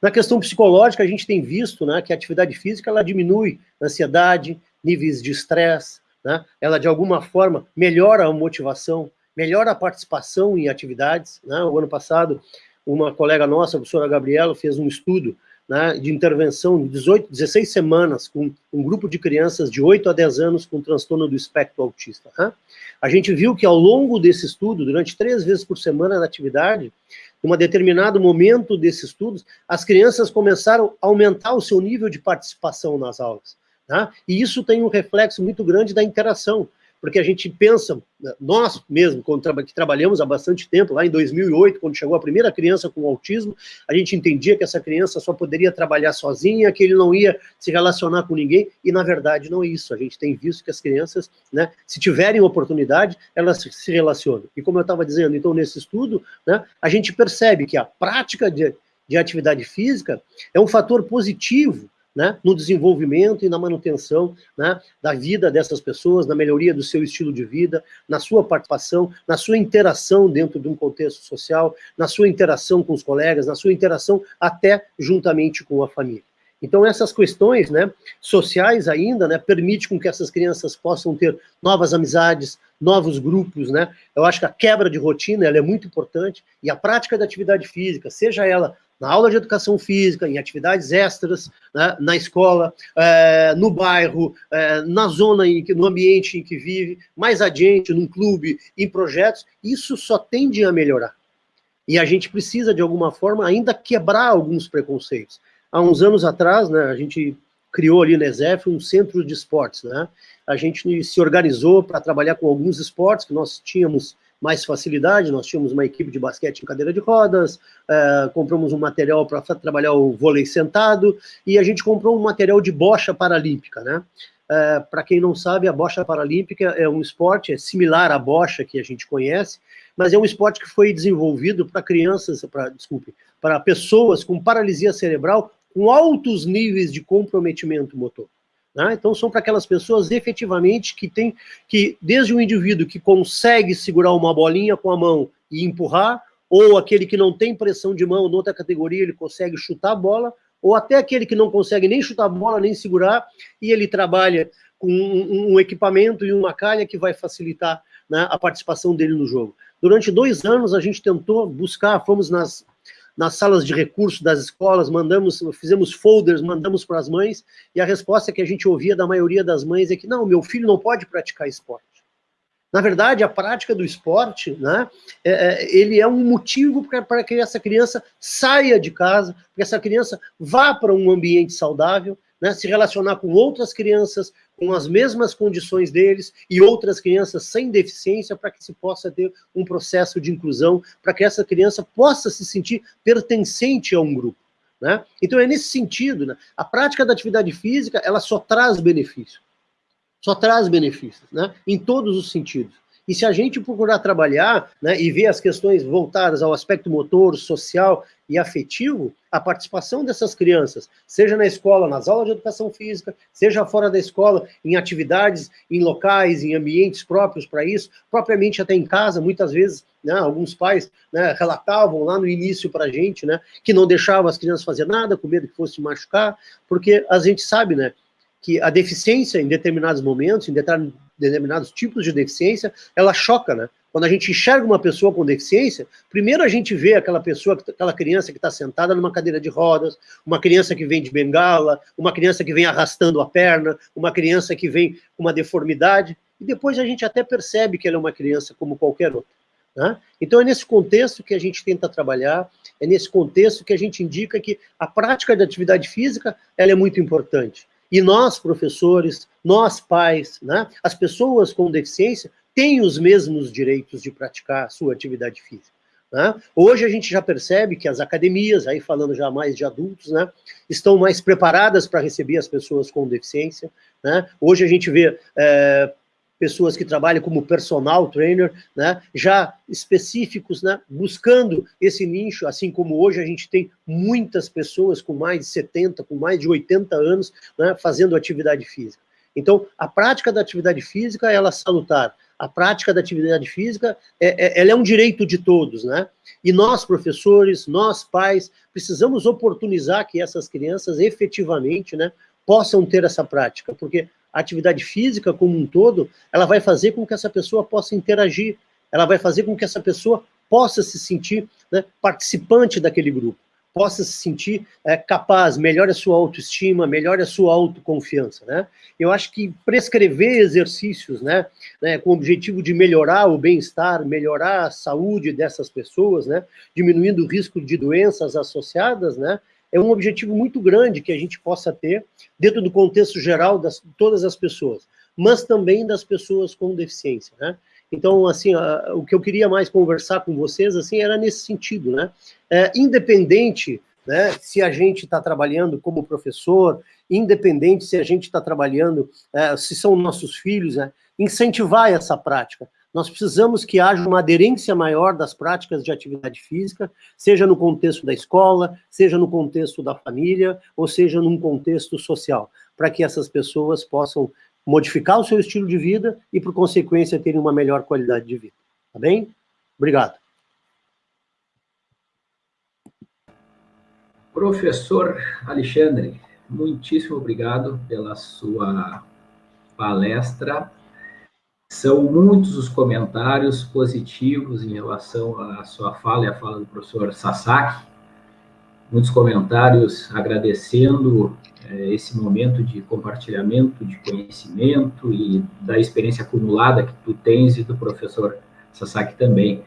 Na questão psicológica, a gente tem visto né, que a atividade física ela diminui ansiedade, níveis de estresse, né? ela de alguma forma melhora a motivação, melhora a participação em atividades. Né? O ano passado, uma colega nossa, a professora Gabriela, fez um estudo né, de intervenção de 18, 16 semanas com um grupo de crianças de 8 a 10 anos com transtorno do espectro autista. Né? A gente viu que ao longo desse estudo, durante três vezes por semana na atividade, em um determinado momento desses estudos, as crianças começaram a aumentar o seu nível de participação nas aulas. Tá? E isso tem um reflexo muito grande da interação porque a gente pensa, nós mesmo, que trabalhamos há bastante tempo, lá em 2008, quando chegou a primeira criança com autismo, a gente entendia que essa criança só poderia trabalhar sozinha, que ele não ia se relacionar com ninguém, e na verdade não é isso, a gente tem visto que as crianças, né, se tiverem oportunidade, elas se relacionam. E como eu estava dizendo, então nesse estudo, né, a gente percebe que a prática de, de atividade física é um fator positivo né, no desenvolvimento e na manutenção né, da vida dessas pessoas, na melhoria do seu estilo de vida, na sua participação, na sua interação dentro de um contexto social, na sua interação com os colegas, na sua interação até juntamente com a família. Então, essas questões né, sociais ainda né, permitem com que essas crianças possam ter novas amizades, novos grupos, né? Eu acho que a quebra de rotina ela é muito importante e a prática da atividade física, seja ela na aula de educação física, em atividades extras, né, na escola, é, no bairro, é, na zona, em que, no ambiente em que vive, mais adiante, num clube, em projetos, isso só tende a melhorar. E a gente precisa, de alguma forma, ainda quebrar alguns preconceitos. Há uns anos atrás, né, a gente criou ali na ESEF um centro de esportes, né? A gente se organizou para trabalhar com alguns esportes que nós tínhamos mais facilidade, nós tínhamos uma equipe de basquete em cadeira de rodas, é, compramos um material para trabalhar o vôlei sentado, e a gente comprou um material de bocha paralímpica, né? É, para quem não sabe, a bocha paralímpica é um esporte é similar à bocha que a gente conhece, mas é um esporte que foi desenvolvido para crianças, para desculpe, para pessoas com paralisia cerebral com altos níveis de comprometimento motor. Né? Então, são para aquelas pessoas efetivamente que tem que, desde o indivíduo que consegue segurar uma bolinha com a mão e empurrar, ou aquele que não tem pressão de mão, noutra categoria, ele consegue chutar a bola, ou até aquele que não consegue nem chutar a bola, nem segurar, e ele trabalha com um, um equipamento e uma calha que vai facilitar né, a participação dele no jogo. Durante dois anos, a gente tentou buscar, fomos nas nas salas de recursos das escolas, mandamos, fizemos folders, mandamos para as mães, e a resposta que a gente ouvia da maioria das mães é que não, meu filho não pode praticar esporte. Na verdade, a prática do esporte, né, é, é ele é um motivo para que essa criança saia de casa, para que essa criança vá para um ambiente saudável, né, se relacionar com outras crianças com as mesmas condições deles e outras crianças sem deficiência para que se possa ter um processo de inclusão, para que essa criança possa se sentir pertencente a um grupo. Né? Então é nesse sentido, né? a prática da atividade física, ela só traz benefícios. Só traz benefícios, né? em todos os sentidos. E se a gente procurar trabalhar né, e ver as questões voltadas ao aspecto motor, social e afetivo, a participação dessas crianças, seja na escola, nas aulas de educação física, seja fora da escola, em atividades, em locais, em ambientes próprios para isso, propriamente até em casa, muitas vezes, né, alguns pais né, relatavam lá no início para a gente, né, que não deixavam as crianças fazer nada, com medo que fosse machucar, porque a gente sabe, né, que a deficiência em determinados momentos, em determinados tipos de deficiência, ela choca, né? Quando a gente enxerga uma pessoa com deficiência, primeiro a gente vê aquela pessoa, aquela criança que está sentada numa cadeira de rodas, uma criança que vem de bengala, uma criança que vem arrastando a perna, uma criança que vem com uma deformidade, e depois a gente até percebe que ela é uma criança como qualquer outra. Né? Então é nesse contexto que a gente tenta trabalhar, é nesse contexto que a gente indica que a prática de atividade física ela é muito importante. E nós, professores, nós pais, né, as pessoas com deficiência, têm os mesmos direitos de praticar sua atividade física. Né? Hoje a gente já percebe que as academias, aí falando já mais de adultos, né, estão mais preparadas para receber as pessoas com deficiência. Né? Hoje a gente vê é, pessoas que trabalham como personal trainer, né, já específicos, né, buscando esse nicho, assim como hoje a gente tem muitas pessoas com mais de 70, com mais de 80 anos, né, fazendo atividade física. Então, a prática da atividade física, ela é salutar. A prática da atividade física, é, é, ela é um direito de todos, né? E nós, professores, nós, pais, precisamos oportunizar que essas crianças efetivamente, né, possam ter essa prática, porque a atividade física como um todo, ela vai fazer com que essa pessoa possa interagir, ela vai fazer com que essa pessoa possa se sentir né, participante daquele grupo, possa se sentir é, capaz, melhore a sua autoestima, melhore a sua autoconfiança, né? Eu acho que prescrever exercícios, né, né com o objetivo de melhorar o bem-estar, melhorar a saúde dessas pessoas, né, diminuindo o risco de doenças associadas, né, é um objetivo muito grande que a gente possa ter dentro do contexto geral de todas as pessoas, mas também das pessoas com deficiência, né? Então, assim, a, o que eu queria mais conversar com vocês, assim, era nesse sentido, né? É, independente, né, se a gente está trabalhando como professor, independente se a gente está trabalhando, é, se são nossos filhos, né, incentivar essa prática, nós precisamos que haja uma aderência maior das práticas de atividade física, seja no contexto da escola, seja no contexto da família, ou seja num contexto social, para que essas pessoas possam modificar o seu estilo de vida e, por consequência, terem uma melhor qualidade de vida. Tá bem? Obrigado. Professor Alexandre, muitíssimo obrigado pela sua palestra. São muitos os comentários positivos em relação à sua fala e à fala do professor Sasaki. Muitos comentários agradecendo é, esse momento de compartilhamento de conhecimento e da experiência acumulada que tu tens e do professor Sasaki também.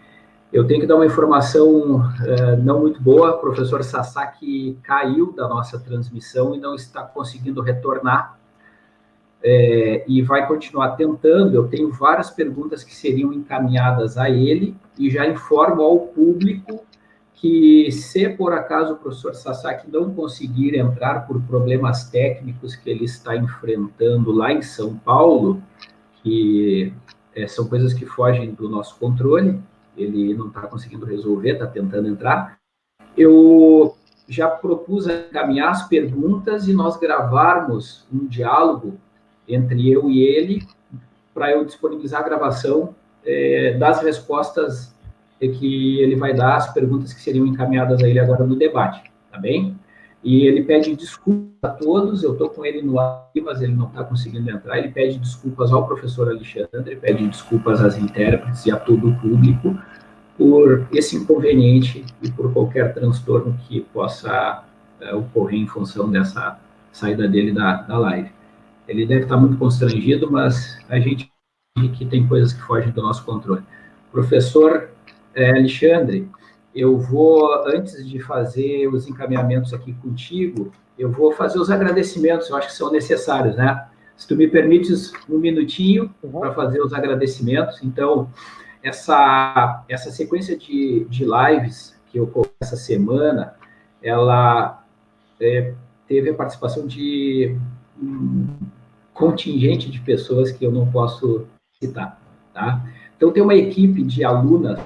Eu tenho que dar uma informação é, não muito boa. O professor Sasaki caiu da nossa transmissão e não está conseguindo retornar é, e vai continuar tentando. Eu tenho várias perguntas que seriam encaminhadas a ele e já informo ao público que, se por acaso o professor Sasaki não conseguir entrar por problemas técnicos que ele está enfrentando lá em São Paulo, que é, são coisas que fogem do nosso controle, ele não está conseguindo resolver, está tentando entrar, eu já propus encaminhar as perguntas e nós gravarmos um diálogo entre eu e ele, para eu disponibilizar a gravação é, das respostas que ele vai dar às perguntas que seriam encaminhadas a ele agora no debate, tá bem? E ele pede desculpas a todos, eu estou com ele no ar, mas ele não está conseguindo entrar, ele pede desculpas ao professor Alexandre, pede desculpas às intérpretes e a todo o público por esse inconveniente e por qualquer transtorno que possa é, ocorrer em função dessa saída dele da, da live. Ele deve estar muito constrangido, mas a gente que tem coisas que fogem do nosso controle. Professor é, Alexandre, eu vou, antes de fazer os encaminhamentos aqui contigo, eu vou fazer os agradecimentos, eu acho que são necessários, né? Se tu me permites um minutinho uhum. para fazer os agradecimentos. Então, essa, essa sequência de, de lives que ocorreu essa semana, ela é, teve a participação de contingente de pessoas que eu não posso citar, tá? Então, tem uma equipe de alunas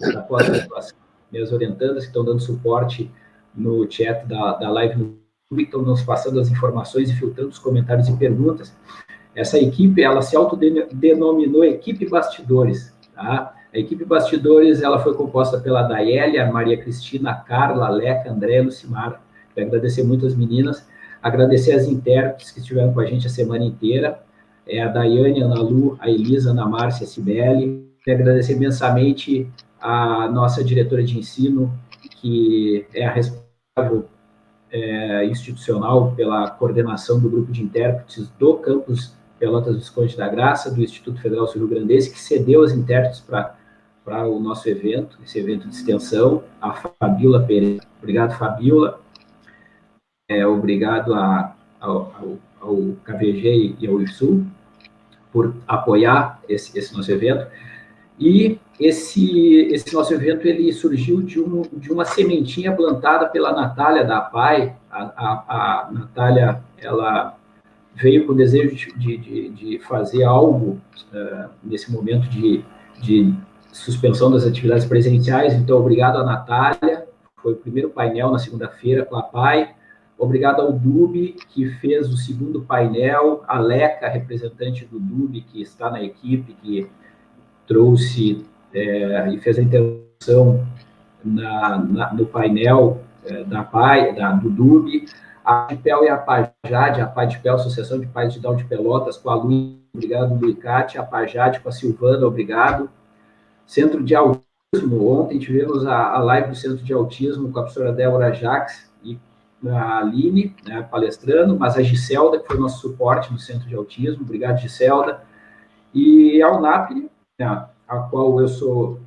da pós-graduação, minhas orientandas, que estão dando suporte no chat da, da live no YouTube, estão nos passando as informações e filtrando os comentários e perguntas. Essa equipe, ela se autodenominou Equipe Bastidores, tá? A equipe Bastidores, ela foi composta pela Daélia, Maria Cristina, Carla, Leca, André, Lucimar. Quero agradecer muito as meninas Agradecer as intérpretes que estiveram com a gente a semana inteira, é, a Daiane, a Ana Lu, a Elisa, a Ana Márcia, a Cibele. Quero agradecer imensamente a nossa diretora de ensino, que é a responsável é, institucional pela coordenação do grupo de intérpretes do campus Pelotas Visconde da Graça, do Instituto Federal Sul Rio Grandense, que cedeu as intérpretes para o nosso evento, esse evento de extensão, a Fabiola Pereira. Obrigado, Fabiola é, obrigado a, ao, ao, KVG e ao IFSU por apoiar esse, esse nosso evento. E esse, esse nosso evento ele surgiu de, um, de uma sementinha plantada pela Natália da APAI. A, a, a Natália, ela veio com o desejo de, de, de fazer algo uh, nesse momento de, de suspensão das atividades presenciais. Então, obrigado a Natália. Foi o primeiro painel na segunda-feira com a APAI. Obrigado ao DUB, que fez o segundo painel, a Leca, representante do DUB, que está na equipe, que trouxe é, e fez a intervenção na, na, no painel é, da PAI, da, do DUB, a PIPEL e a PAJAD, a PADPEL, Associação de Pais de Down de Pelotas, com a Luiz, obrigado, Luicate, a PAJAD com a Silvana, obrigado. Centro de Autismo, ontem tivemos a, a live do Centro de Autismo com a professora Débora Jacques, a Aline, né, palestrando, mas a Giselda, que foi nosso suporte no Centro de Autismo, obrigado, Giselda, e a UNAP, né, a qual eu sou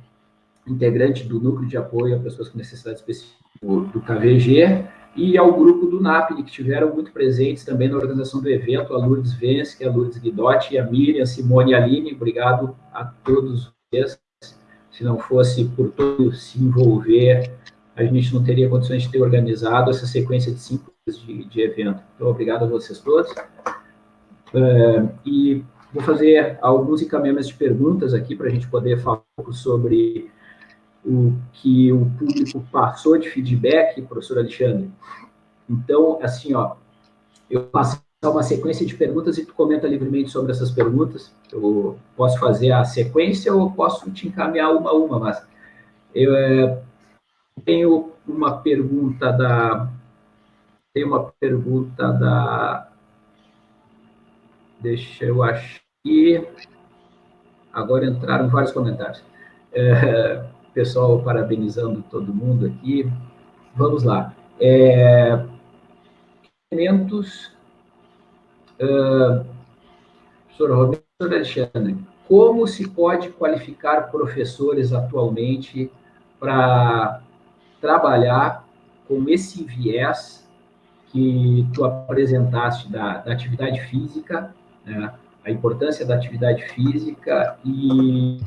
integrante do Núcleo de Apoio a Pessoas com Necessidades Específicas do KVG, e ao grupo do NAPNI, que tiveram muito presentes também na organização do evento, a Lourdes Vence, a Lourdes Guidotti, a Miriam, Simone e Aline, obrigado a todos vocês. Se não fosse por todos se envolver a gente não teria condições de ter organizado essa sequência de cinco de, de evento. Então, obrigado a vocês todos. É, e vou fazer alguns encaminhamentos de perguntas aqui para a gente poder falar um pouco sobre o que o público passou de feedback, professor Alexandre. Então, assim, ó, eu passo uma sequência de perguntas e tu comenta livremente sobre essas perguntas. Eu posso fazer a sequência ou posso te encaminhar uma a uma, mas eu é, tenho uma pergunta da tem uma pergunta da deixa eu achar agora entraram vários comentários. É, pessoal parabenizando todo mundo aqui. Vamos lá. É, elementos, uh, professor Roberto Alexandre, como se pode qualificar professores atualmente para trabalhar com esse viés que tu apresentaste da, da atividade física, né, a importância da atividade física e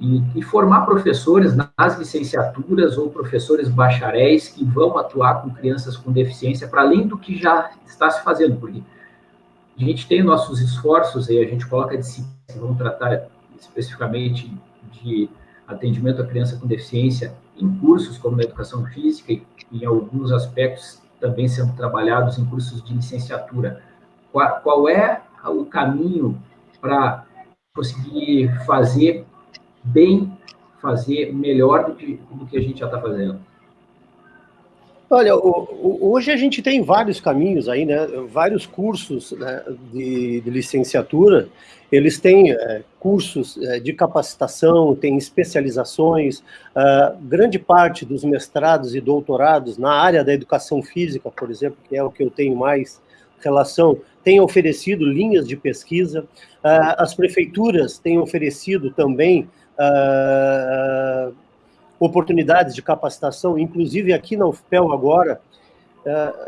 e, e, formar professores nas licenciaturas ou professores bacharéis que vão atuar com crianças com deficiência, para além do que já está se fazendo, porque a gente tem nossos esforços e a gente coloca disciplinas que vão tratar especificamente de atendimento à criança com deficiência em cursos como na educação física e em alguns aspectos também sendo trabalhados em cursos de licenciatura. Qual, qual é o caminho para conseguir fazer bem fazer melhor do que, do que a gente já está fazendo? Olha, hoje a gente tem vários caminhos aí, né? Vários cursos né, de, de, licenciatura, eles têm é, cursos é, de capacitação, tem especializações, uh, grande parte dos mestrados e doutorados na área da educação física, por exemplo, que é o que eu tenho mais relação, tem oferecido linhas de pesquisa, uh, as prefeituras têm oferecido também uh, oportunidades de capacitação, inclusive aqui na UFPEL agora,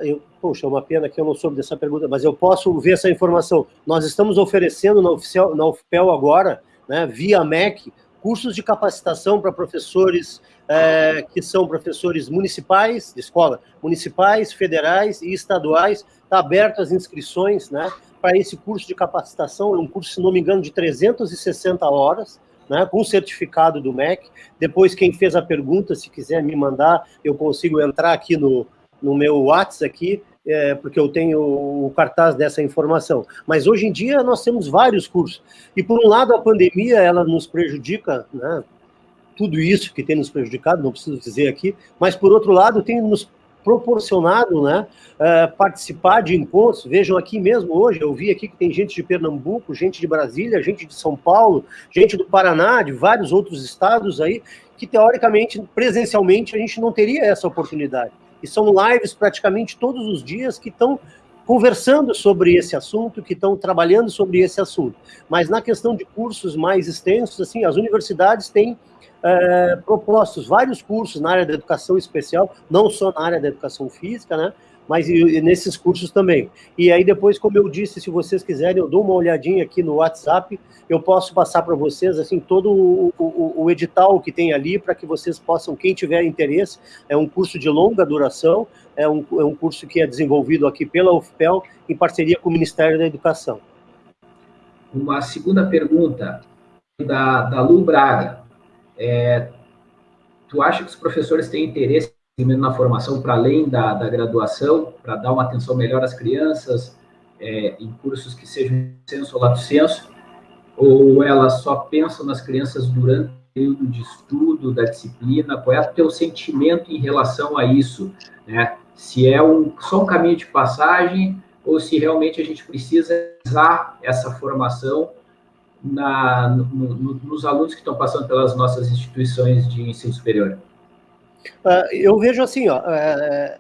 eu, poxa, é uma pena que eu não soube dessa pergunta, mas eu posso ver essa informação. Nós estamos oferecendo na, oficial, na UFPEL agora, né, via MEC, cursos de capacitação para professores é, que são professores municipais, de escola, municipais, federais e estaduais. Está aberto as inscrições né, para esse curso de capacitação, é um curso, se não me engano, de 360 horas, né, com certificado do MEC. Depois, quem fez a pergunta, se quiser me mandar, eu consigo entrar aqui no, no meu WhatsApp aqui, é, porque eu tenho o cartaz dessa informação. Mas hoje em dia nós temos vários cursos. E por um lado a pandemia ela nos prejudica, né? Tudo isso que tem nos prejudicado, não preciso dizer aqui, mas por outro lado tem nos proporcionado né, uh, participar de encontros. Vejam aqui mesmo hoje, eu vi aqui que tem gente de Pernambuco, gente de Brasília, gente de São Paulo, gente do Paraná, de vários outros estados aí, que teoricamente, presencialmente, a gente não teria essa oportunidade. E são lives praticamente todos os dias que estão conversando sobre esse assunto, que estão trabalhando sobre esse assunto. Mas na questão de cursos mais extensos, assim, as universidades têm é, propostos vários cursos na área da educação especial, não só na área da educação física, né? Mas e, e nesses cursos também. E aí depois, como eu disse, se vocês quiserem, eu dou uma olhadinha aqui no WhatsApp, eu posso passar para vocês, assim, todo o, o, o edital que tem ali, para que vocês possam, quem tiver interesse, é um curso de longa duração, é um, é um curso que é desenvolvido aqui pela UFPEL, em parceria com o Ministério da Educação. Uma segunda pergunta, da, da Lu Braga. É, tu acha que os professores têm interesse na formação para além da, da graduação, para dar uma atenção melhor às crianças, é, em cursos que sejam senso ou lato senso, ou elas só pensam nas crianças durante o período de estudo da disciplina? Qual é o teu sentimento em relação a isso? Né? Se é um, só um caminho de passagem ou se realmente a gente precisa usar essa formação na, no, no, nos alunos que estão passando pelas nossas instituições de ensino superior? Uh, eu vejo assim, ó, é,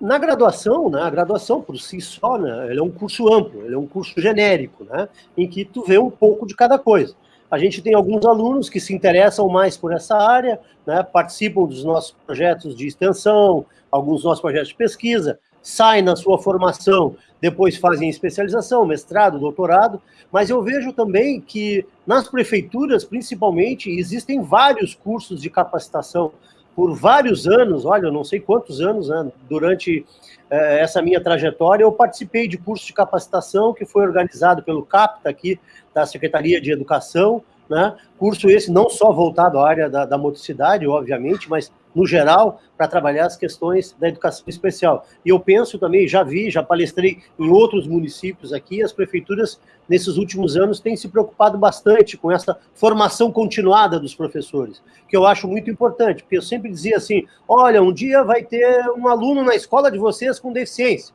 na graduação, né, a graduação por si só, né, é um curso amplo, ele é um curso genérico, né, em que tu vê um pouco de cada coisa. A gente tem alguns alunos que se interessam mais por essa área, né, participam dos nossos projetos de extensão, alguns nossos projetos de pesquisa, saem na sua formação, depois fazem especialização, mestrado, doutorado, mas eu vejo também que nas prefeituras, principalmente, existem vários cursos de capacitação por vários anos, olha, eu não sei quantos anos, né, durante é, essa minha trajetória, eu participei de curso de capacitação que foi organizado pelo CAPTA aqui, da Secretaria de Educação, né? Curso esse não só voltado à área da, da motricidade, obviamente, mas no geral, para trabalhar as questões da educação especial. E eu penso também, já vi, já palestrei em outros municípios aqui, as prefeituras, nesses últimos anos, têm se preocupado bastante com essa formação continuada dos professores, que eu acho muito importante, porque eu sempre dizia assim, olha, um dia vai ter um aluno na escola de vocês com deficiência.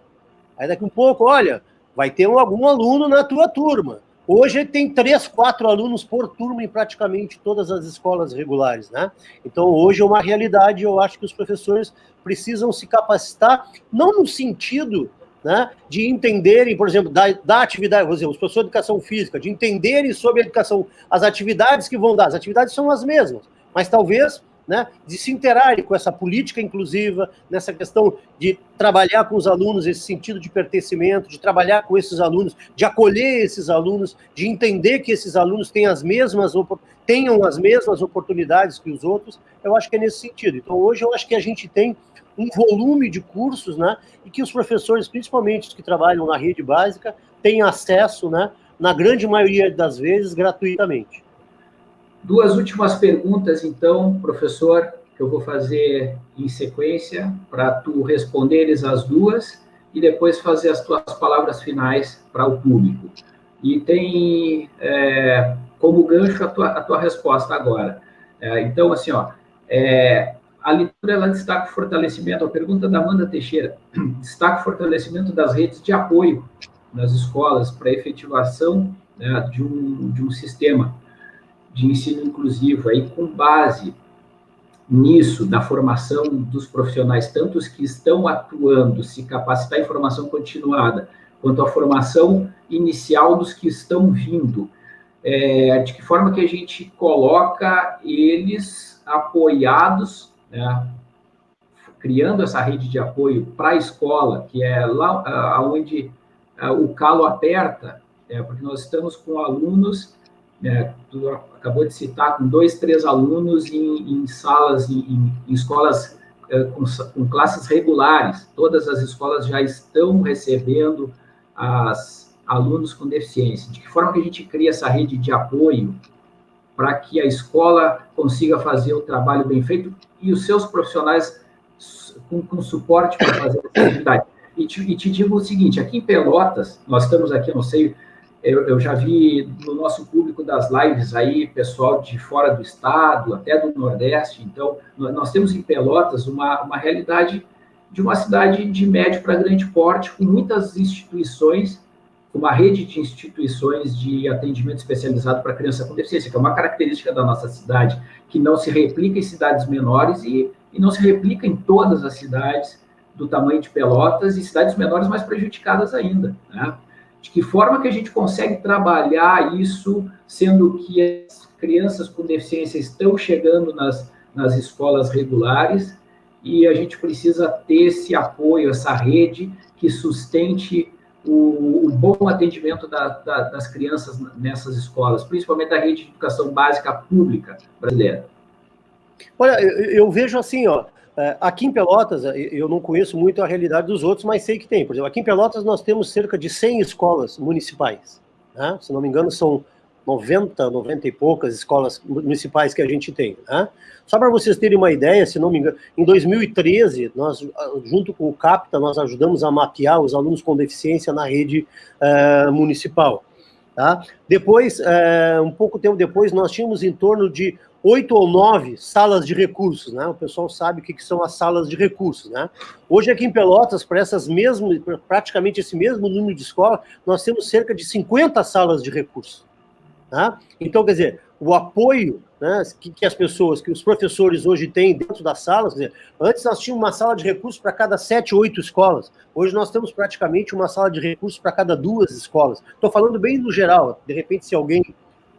Aí daqui um pouco, olha, vai ter algum aluno na tua turma. Hoje tem três, quatro alunos por turma em praticamente todas as escolas regulares, né? Então, hoje é uma realidade, eu acho que os professores precisam se capacitar, não no sentido né, de entenderem, por exemplo, da, da atividade, vou dizer, os professores de educação física, de entenderem sobre a educação, as atividades que vão dar, as atividades são as mesmas, mas talvez né, de se interarem com essa política inclusiva, nessa questão de trabalhar com os alunos esse sentido de pertencimento, de trabalhar com esses alunos, de acolher esses alunos, de entender que esses alunos têm as mesmas tenham as mesmas oportunidades que os outros, eu acho que é nesse sentido. Então, hoje, eu acho que a gente tem um volume de cursos, né, e que os professores, principalmente os que trabalham na rede básica, têm acesso, né, na grande maioria das vezes, gratuitamente. Duas últimas perguntas, então, professor, que eu vou fazer em sequência, para tu responderes as duas e depois fazer as tuas palavras finais para o público. E tem é, como gancho a tua, a tua resposta agora. É, então, assim, ó, é, a leitura ela destaca o fortalecimento, a pergunta da Amanda Teixeira, [clears throat] destaca o fortalecimento das redes de apoio nas escolas para efetivação né, de, um, de um sistema de ensino inclusivo, aí com base nisso, da formação dos profissionais, tanto os que estão atuando, se capacitar em formação continuada, quanto a formação inicial dos que estão vindo, é, de que forma que a gente coloca eles apoiados, né, criando essa rede de apoio para a escola, que é lá onde o calo aperta, é, porque nós estamos com alunos é, tu acabou de citar, com dois, três alunos em, em salas, em, em escolas é, com, com, classes regulares. Todas as escolas já estão recebendo as alunos com deficiência. De que forma que a gente cria essa rede de apoio para que a escola consiga fazer o trabalho bem feito e os seus profissionais com, com suporte para fazer essa atividade. E te, e te digo o seguinte, aqui em Pelotas, nós estamos aqui, não sei eu, eu, já vi no nosso público das lives aí, pessoal de fora do estado, até do Nordeste. Então, nós temos em Pelotas uma, uma realidade de uma cidade de médio para grande porte, com muitas instituições, uma rede de instituições de atendimento especializado para criança com deficiência, que é uma característica da nossa cidade, que não se replica em cidades menores e, e não se replica em todas as cidades do tamanho de Pelotas e cidades menores mais prejudicadas ainda, né? De que forma que a gente consegue trabalhar isso, sendo que as crianças com deficiência estão chegando nas, nas escolas regulares e a gente precisa ter esse apoio, essa rede que sustente o, o bom atendimento da, da, das crianças nessas escolas, principalmente da rede de educação básica pública brasileira. Olha, eu, eu vejo assim, ó, aqui em Pelotas, é, eu não conheço muito a realidade dos outros, mas sei que tem. Por exemplo, aqui em Pelotas nós temos cerca de 100 escolas municipais. Né? Se não me engano, são 90, 90 e poucas escolas municipais que a gente tem. Né? Só para vocês terem uma ideia, se não me engano, em 2013, nós, junto com o CAPTA, nós ajudamos a mapear os alunos com deficiência na rede uh, municipal. Tá? Depois, uh, um pouco tempo depois, nós tínhamos em torno de oito ou nove salas de recursos, né? O pessoal sabe o que, são as salas de recursos, né? Hoje aqui em Pelotas, para essas mesmas, praticamente esse mesmo número de escola, nós temos cerca de 50 salas de recursos. Tá? Então, quer dizer, o apoio né, que, que, as pessoas, que os professores hoje têm dentro das salas, dizer, antes nós tínhamos uma sala de recursos para cada sete, oito escolas, hoje nós temos praticamente uma sala de recursos para cada duas escolas. Estou falando bem no geral, de repente se alguém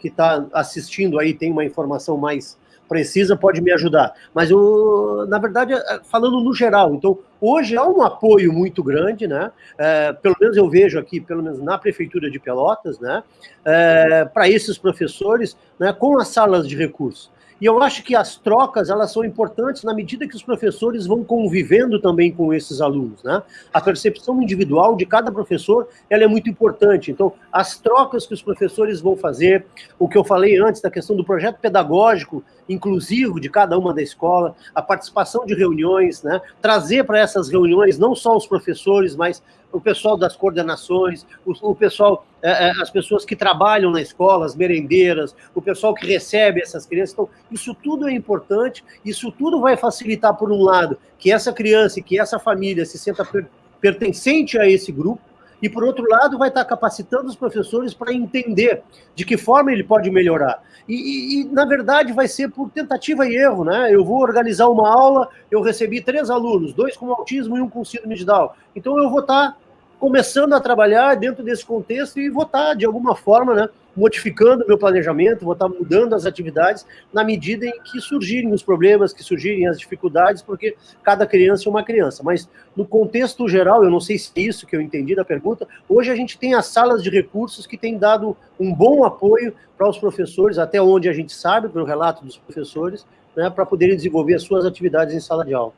que está assistindo aí tem uma informação mais precisa, pode me ajudar. Mas, eu, na verdade, é, falando no geral, então, hoje há um apoio muito grande, né? É, pelo menos eu vejo aqui, pelo menos na Prefeitura de Pelotas, né? É, para esses professores, né, com as salas de recursos. E eu acho que as trocas, elas são importantes na medida que os professores vão convivendo também com esses alunos, né? A percepção individual de cada professor, ela é muito importante. Então, as trocas que os professores vão fazer, o que eu falei antes da questão do projeto pedagógico inclusivo de cada uma da escola, a participação de reuniões, né? Trazer para essas reuniões não só os professores, mas o pessoal das coordenações, o, o pessoal, é, é, as pessoas que trabalham na escola, as merendeiras, o pessoal que recebe essas crianças. Então, isso tudo é importante, isso tudo vai facilitar, por um lado, que essa criança e que essa família se sinta per pertencente a esse grupo, e, por outro lado, vai estar capacitando os professores para entender de que forma ele pode melhorar. E, e, na verdade, vai ser por tentativa e erro, né? Eu vou organizar uma aula, eu recebi três alunos, dois com autismo e um com síndrome de Down. Então, eu vou estar começando a trabalhar dentro desse contexto e vou estar, de alguma forma, né, modificando meu planejamento, vou estar mudando as atividades na medida em que surgirem os problemas, que surgirem as dificuldades, porque cada criança é uma criança. Mas, no contexto geral, eu não sei se é isso que eu entendi da pergunta, hoje a gente tem as salas de recursos que têm dado um bom apoio para os professores, até onde a gente sabe, pelo relato dos professores, né, para poderem desenvolver as suas atividades em sala de aula.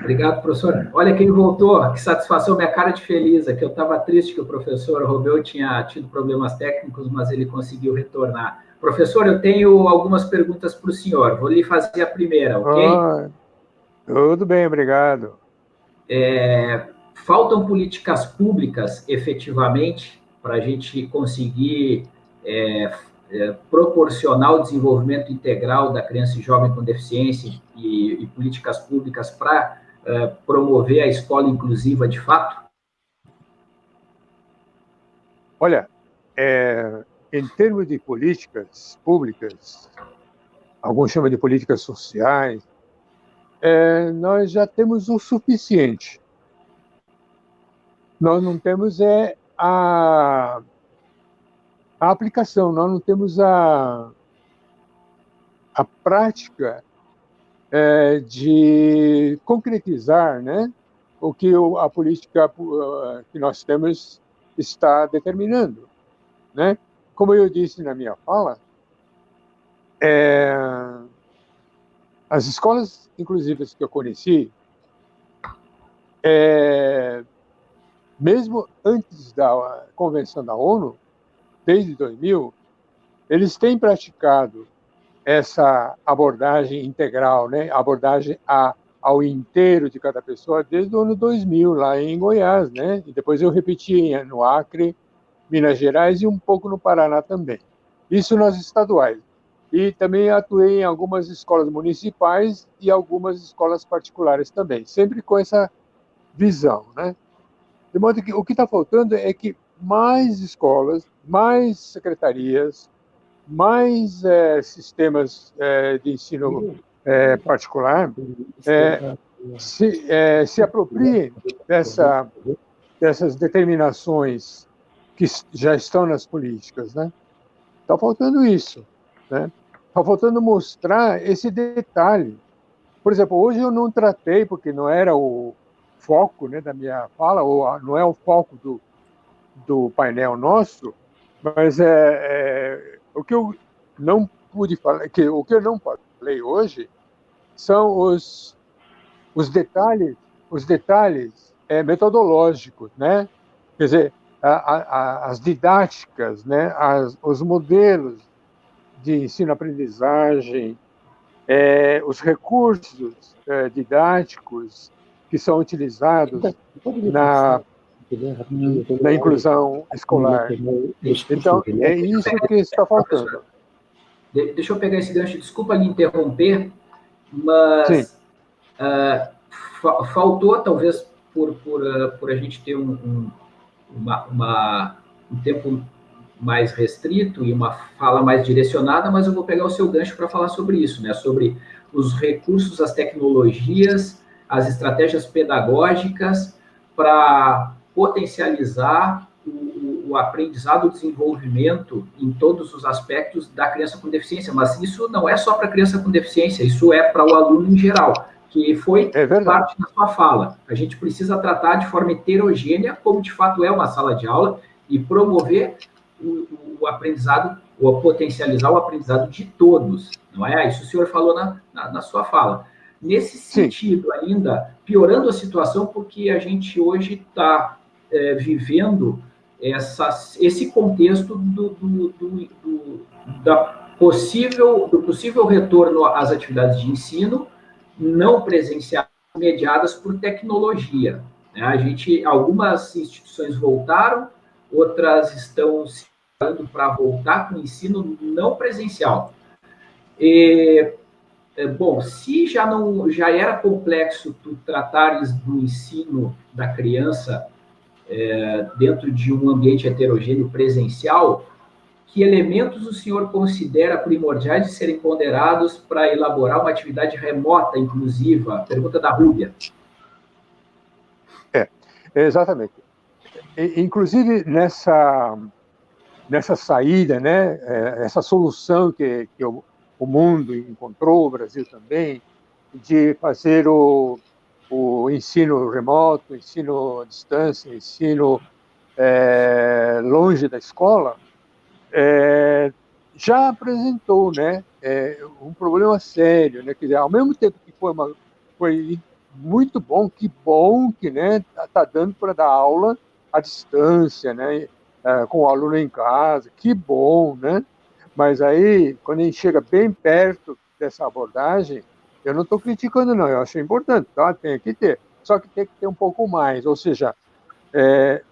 Obrigado, professor. Olha quem voltou, que satisfação, minha cara de feliz, é que eu estava triste que o professor Romeu tinha tido problemas técnicos, mas ele conseguiu retornar. Professor, eu tenho algumas perguntas para o senhor, vou lhe fazer a primeira, ok? Ah, tudo bem, obrigado. É, faltam políticas públicas, efetivamente, para a gente conseguir é, é, proporcionar o desenvolvimento integral da criança e jovem com deficiência e, e políticas públicas para é, promover a escola inclusiva de fato? Olha, é, em termos de políticas públicas, alguns chamam de políticas sociais, é, nós já temos o suficiente. Nós não temos é, a a aplicação, nós não temos a, a prática é, de concretizar né, o que a política que nós temos está determinando. Né? Como eu disse na minha fala, é, as escolas inclusivas que eu conheci, é, mesmo antes da Convenção da ONU, desde 2000, eles têm praticado essa abordagem integral, né? abordagem a, ao inteiro de cada pessoa desde o ano 2000, lá em Goiás. Né? E depois eu repeti no Acre, Minas Gerais e um pouco no Paraná também. Isso nas estaduais. E também atuei em algumas escolas municipais e algumas escolas particulares também, sempre com essa visão. Né? De modo que o que está faltando é que mais escolas, mais secretarias, mais é, sistemas é, de ensino é, particular é, se, é, se apropriem dessa, dessas determinações que já estão nas políticas. Né? Está faltando isso. Né? Está faltando mostrar esse detalhe. Por exemplo, hoje eu não tratei, porque não era o foco né, da minha fala, ou não é o foco do, do painel nosso, mas é, é, o que eu não pude falar, que, o que eu não falei hoje são os, os detalhes, os detalhes é, metodológicos, né? Quer dizer, a, a, as didáticas, né? As, os modelos de ensino-aprendizagem, é, os recursos é, didáticos que são utilizados na da inclusão escolar. Então, é isso que está faltando. Deixa eu pegar esse gancho, desculpa lhe interromper, mas uh, faltou, talvez, por, por, uh, por a gente ter um, um, uma, uma, um tempo mais restrito e uma fala mais direcionada, mas eu vou pegar o seu gancho para falar sobre isso, né? sobre os recursos, as tecnologias, as estratégias pedagógicas para potencializar o, o aprendizado, o desenvolvimento em todos os aspectos da criança com deficiência, mas isso não é só para a criança com deficiência, isso é para o aluno em geral, que foi é parte da sua fala. A gente precisa tratar de forma heterogênea, como de fato é uma sala de aula, e promover o, o aprendizado ou potencializar o aprendizado de todos, não é? Isso o senhor falou na, na, na sua fala. Nesse sentido, Sim. ainda piorando a situação, porque a gente hoje está é, vivendo essa, esse contexto do, do, do, da possível, do possível retorno às atividades de ensino não presenciais mediadas por tecnologia. Né? A gente, algumas instituições voltaram, outras estão se para voltar com o ensino não presencial. E, é, bom, se já não já era complexo tu tratares do ensino da criança é, dentro de um ambiente heterogêneo presencial, que elementos o senhor considera primordiais de serem ponderados para elaborar uma atividade remota inclusiva? Pergunta da Rúbia. É, exatamente. Inclusive, nessa, nessa saída, né, é, essa solução que, que o, o mundo encontrou, o Brasil também, de fazer o, o ensino remoto, ensino à distância, ensino é, longe da escola, é, já apresentou né, é, um problema sério. Né? Quer dizer, ao mesmo tempo que foi, uma, foi muito bom, que bom que né, está tá dando para dar aula à distância, né, é, com o aluno em casa, que bom, né? Mas aí, quando a gente chega bem perto dessa abordagem, eu não estou criticando, não, eu acho importante, tá? tem que ter. Só que tem que ter um pouco mais, ou seja, é,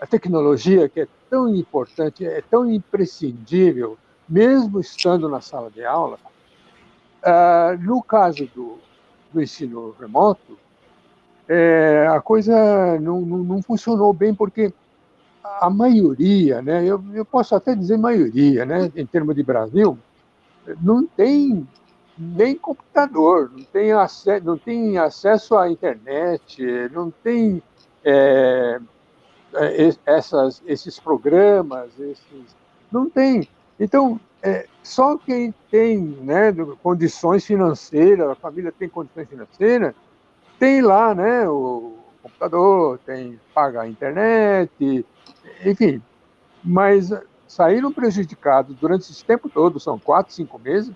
a tecnologia que é tão importante, é tão imprescindível, mesmo estando na sala de aula, uh, no caso do, do ensino remoto, é, a coisa não, não, não, funcionou bem, porque a maioria, né, eu, eu posso até dizer maioria, né, em termos de Brasil, não tem nem computador, não tem, acesso, não tem acesso à internet, não tem é, é essas, esses programas, esses, não tem. Então, é, só quem tem né, condições financeiras, a família tem condições financeiras, tem lá né, o computador, tem paga a internet, enfim. Mas saíram prejudicados durante esse tempo todo, são quatro, cinco meses,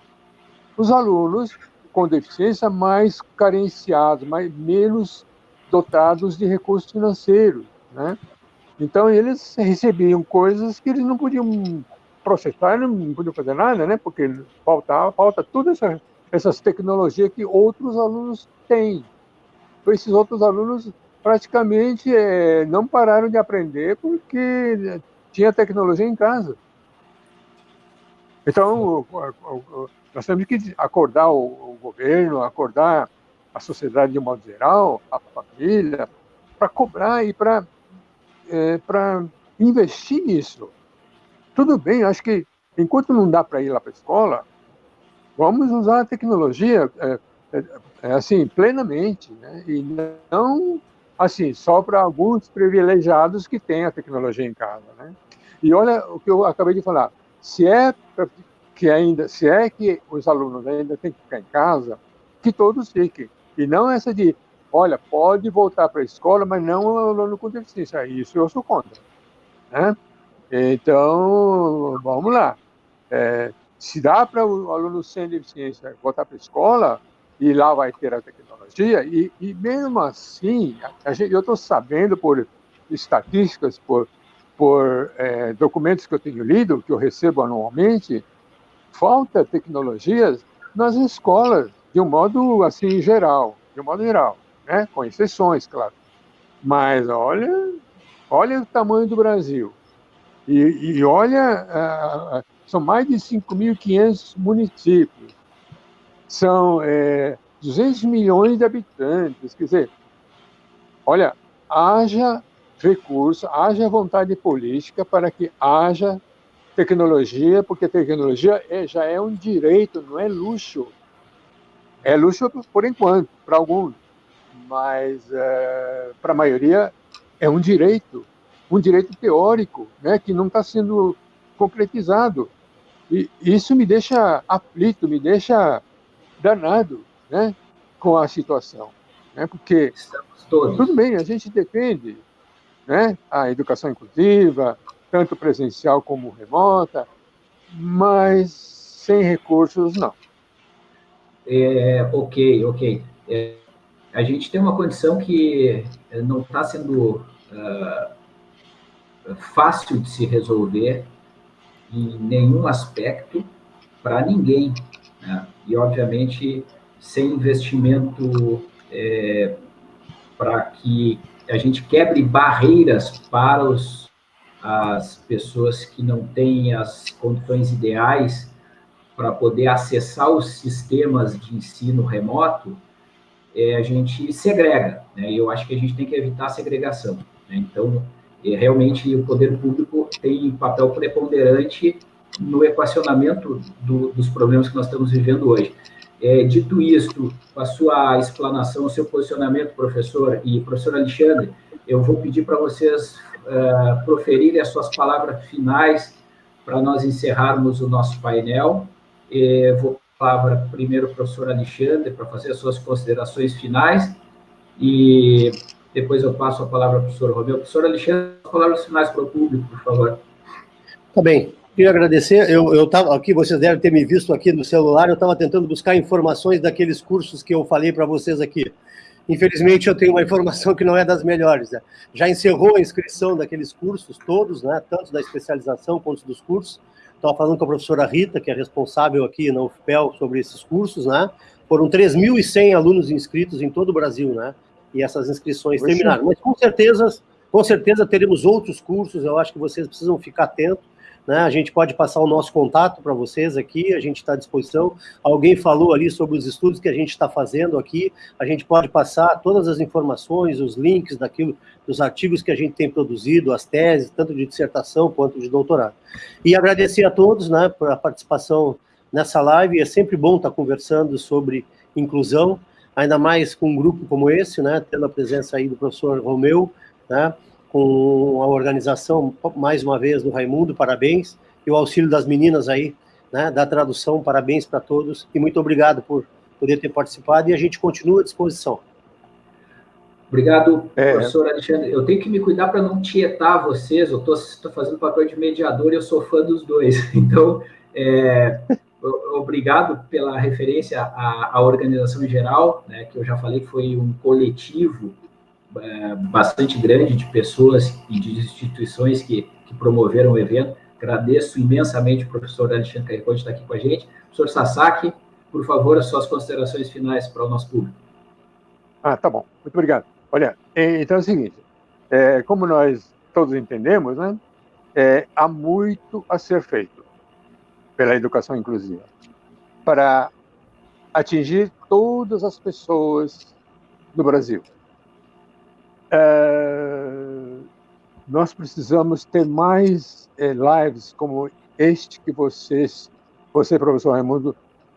os alunos com deficiência mais carenciados, mais, menos dotados de recursos financeiros, né? Então eles recebiam coisas que eles não podiam processar, não podiam fazer nada, né? Porque falta, falta todas essa, essas tecnologias que outros alunos têm. Então, esses outros alunos praticamente é, não pararam de aprender porque tinha tecnologia em casa. Então, nós temos que acordar o, governo, acordar a sociedade de um modo geral, a família, para cobrar e para é, investir nisso. Tudo bem, acho que enquanto não dá para ir lá para a escola, vamos usar a tecnologia é, é, é, assim plenamente, né? e não assim só para alguns privilegiados que têm a tecnologia em casa, né? E olha o que eu acabei de falar, se é que ainda, se é que os alunos ainda têm que ficar em casa, que todos fiquem. E não essa de, olha, pode voltar para a escola, mas não o aluno com deficiência. Isso eu sou contra. Né? Então, vamos lá. É, se dá para o aluno sem deficiência voltar para a escola, e lá vai ter a tecnologia, e, e mesmo assim, gente, eu estou sabendo por estatísticas, por, por é, documentos que eu tenho lido, que eu recebo anualmente, falta tecnologias nas escolas, de um modo assim geral, de um modo geral, né? com exceções, claro. Mas olha, olha o tamanho do Brasil. E, e olha, uh, são mais de 5.500 municípios. São é, 200 milhões de habitantes. Quer dizer, olha, haja recurso, haja vontade política para que haja tecnologia, porque tecnologia é, já é um direito, não é luxo. É luxo por enquanto, para alguns, mas é, para a maioria é um direito, um direito teórico, né, que não está sendo concretizado. E isso me deixa aflito, me deixa danado, né, com a situação, né, porque tudo bem, a gente defende, né, a educação inclusiva, tanto presencial como remota, mas sem recursos, não. É, ok, ok. É, a gente tem uma condição que não está sendo uh, fácil de se resolver em nenhum aspecto para ninguém. Né? E, obviamente, sem investimento é, para que a gente quebre barreiras para os, as pessoas que não têm as condições ideais para poder acessar os sistemas de ensino remoto, é, a gente segrega, né? Eu acho que a gente tem que evitar a segregação. Né? Então, é, realmente, o poder público tem papel preponderante no equacionamento do, dos problemas que nós estamos vivendo hoje. É, dito isto, a sua explanação, o seu posicionamento, professor e professor Alexandre, eu vou pedir para vocês uh, proferirem as suas palavras finais para nós encerrarmos o nosso painel. É, vou palavra primeiro ao professor Alexandre para fazer as suas considerações finais e depois eu passo a palavra ao professor Romeu. Professor Alexandre, as palavras finais para o público, por favor. Tá bem. Queria agradecer. Eu estava aqui, vocês devem ter me visto aqui no celular. Eu estava tentando buscar informações daqueles cursos que eu falei para vocês aqui. Infelizmente, eu tenho uma informação que não é das melhores. Né? Já encerrou a inscrição daqueles cursos todos, né? tanto da especialização quanto dos cursos. Estava falando com a professora Rita, que é responsável aqui na UFPEL sobre esses cursos. Né? Foram 3.100 alunos inscritos em todo o Brasil, né? e essas inscrições terminaram. Mas com certeza, com certeza teremos outros cursos. Eu acho que vocês precisam ficar atentos né? A gente pode passar o nosso contato para vocês aqui, a gente está à disposição. Alguém falou ali sobre os estudos que a gente está fazendo aqui, a gente pode passar todas as informações, os links daquilo, dos artigos que a gente tem produzido, as teses, tanto de dissertação quanto de doutorado. E agradecer a todos né, por a participação nessa live, é sempre bom estar conversando sobre inclusão, ainda mais com um grupo como esse, né, tendo a presença aí do professor Romeu, né, com a organização, mais uma vez, do Raimundo, parabéns, e o auxílio das meninas aí, né, da tradução, parabéns para todos, e muito obrigado por poder ter participado, e a gente continua à disposição. Obrigado, é. professor Alexandre. Eu tenho que me cuidar para não tietar vocês, eu estou fazendo papel de mediador e eu sou fã dos dois, [laughs] então, é, obrigado pela referência à, à organização em geral, né, que eu já falei que foi um coletivo é, bastante grande de pessoas e de instituições que, que promoveram o evento. Agradeço imensamente o professor Alexandre Caricó de estar aqui com a gente. Professor Sasaki, por favor, as suas considerações finais para o nosso público. Ah, tá bom. Muito obrigado. Olha, então é o seguinte, é, como nós todos entendemos, né, é, há muito a ser feito pela educação inclusiva para atingir todas as pessoas do Brasil. É, nós precisamos ter mais é, lives como este que vocês, você, professor Raimundo,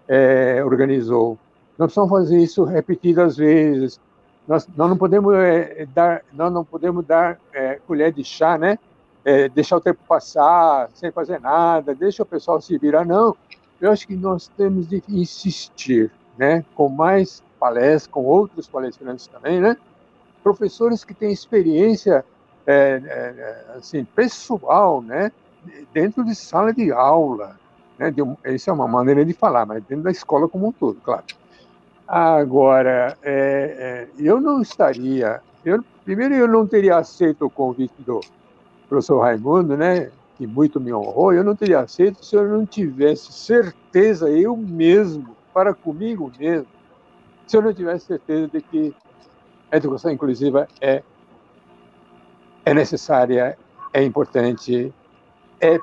é, organizou. Nós precisamos fazer isso repetidas vezes. Nós, nós não podemos dar, nós não podemos dar colher de chá, né? Deixar o tempo passar sem fazer nada, deixa o pessoal se virar. Não, eu acho que nós temos de insistir, né? Com mais palestras, com outros palestrantes também, né? Professores que têm experiência é, é, assim, pessoal, né, dentro de sala de aula. Né, de um, essa é uma maneira de falar, mas dentro da escola como um todo, claro. Agora, é, é, eu não estaria. Eu, primeiro, eu não teria aceito o convite do professor Raimundo, né, que muito me honrou. Eu não teria aceito se eu não tivesse certeza, eu mesmo, para comigo mesmo, se eu não tivesse certeza de que a educação inclusiva é, é necessária, é importante, é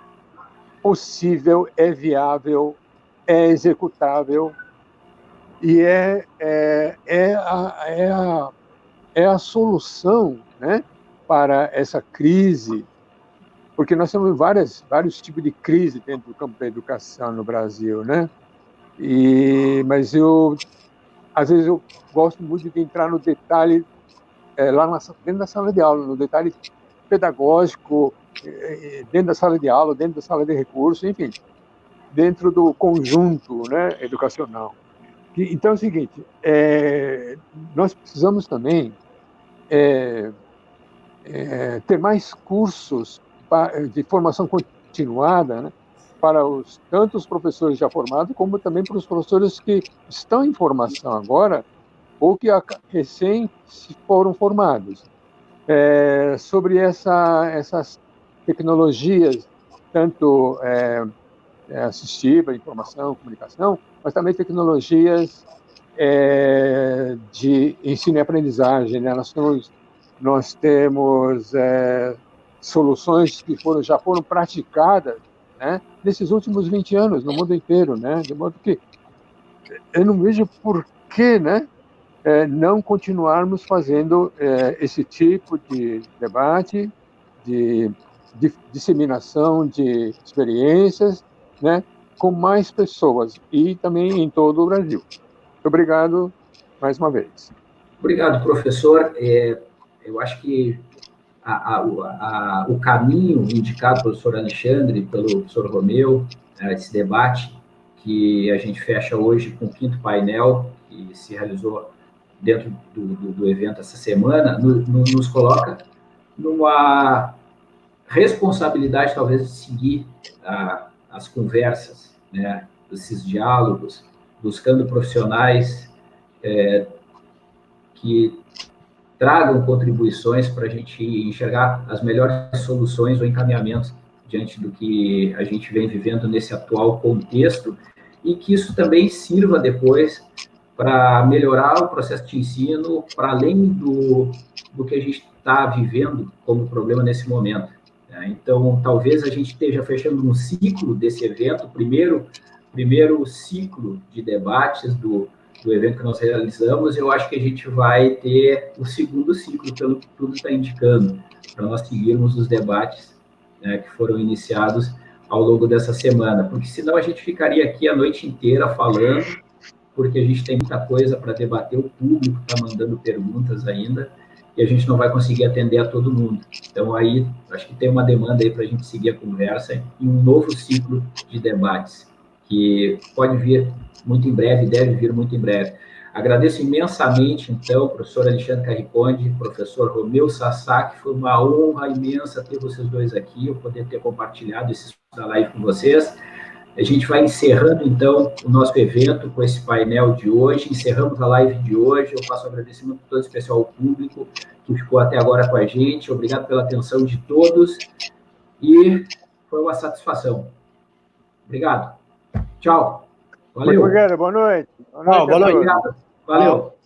possível, é viável, é executável e é, é, é, a, é, a, é a solução né, para essa crise, porque nós temos várias, vários tipos de crise dentro do campo da educação no Brasil, né? E, mas eu às vezes eu gosto muito de entrar no detalhe é, lá na, dentro da sala de aula, no detalhe pedagógico, é, dentro da sala de aula, dentro da sala de recursos, enfim, dentro do conjunto né, educacional. Então é o seguinte, é, nós precisamos também ter mais cursos de formação continuada, né, para os, tanto os professores já formados, como também para os professores que estão em formação agora, ou que recém foram formados. É, sobre essa, essas tecnologias, tanto é, é, assistiva, informação, comunicação, mas também tecnologias é, de ensino e aprendizagem. Né? Nós temos, nós temos é, soluções que foram, já foram praticadas né, nesses últimos 20 anos no mundo inteiro, né? de modo que eu não vejo por que né, é, não continuarmos fazendo é, esse tipo de debate, de, de disseminação de experiências, né, com mais pessoas e também em todo o Brasil. Muito obrigado mais uma vez. Obrigado, professor. É, eu acho que a, a, a, o caminho indicado pelo professor Alexandre, pelo professor Romeu, é, esse debate que a gente fecha hoje com o quinto painel, que se realizou dentro do, do, do evento essa semana, no, no, nos coloca numa responsabilidade, talvez, de seguir as conversas, né, esses diálogos, buscando profissionais é, que tragam contribuições para a gente enxergar as melhores soluções ou encaminhamentos diante do que a gente vem vivendo nesse atual contexto e que isso também sirva depois para melhorar o processo de ensino para além do, do que a gente está vivendo como problema nesse momento. Né? Então, talvez a gente esteja fechando um ciclo desse evento, primeiro primeiro ciclo de debates do, do evento que nós realizamos, eu acho que a gente vai ter o segundo ciclo, pelo que tudo está indicando, para nós seguirmos os debates né, que foram iniciados ao longo dessa semana, porque senão a gente ficaria aqui a noite inteira falando, porque a gente tem muita coisa para debater, o público está mandando perguntas ainda, e a gente não vai conseguir atender a todo mundo. Então, aí, acho que tem uma demanda aí para a gente seguir a conversa em um novo ciclo de debates que pode vir muito em breve, deve vir muito em breve. Agradeço imensamente, então, professor Alexandre Carriconde, professor Romeu Sasaki, foi uma honra imensa ter vocês dois aqui, eu poder ter compartilhado esse da live com vocês. A gente vai encerrando, então, o nosso evento com esse painel de hoje, encerramos a live de hoje, eu faço um agradecimento todo especial ao público que ficou até agora com a gente, obrigado pela atenção de todos, e foi uma satisfação. Obrigado. Tchau. Valeu. Boa noite. Boa noite. Boa noite. Valeu.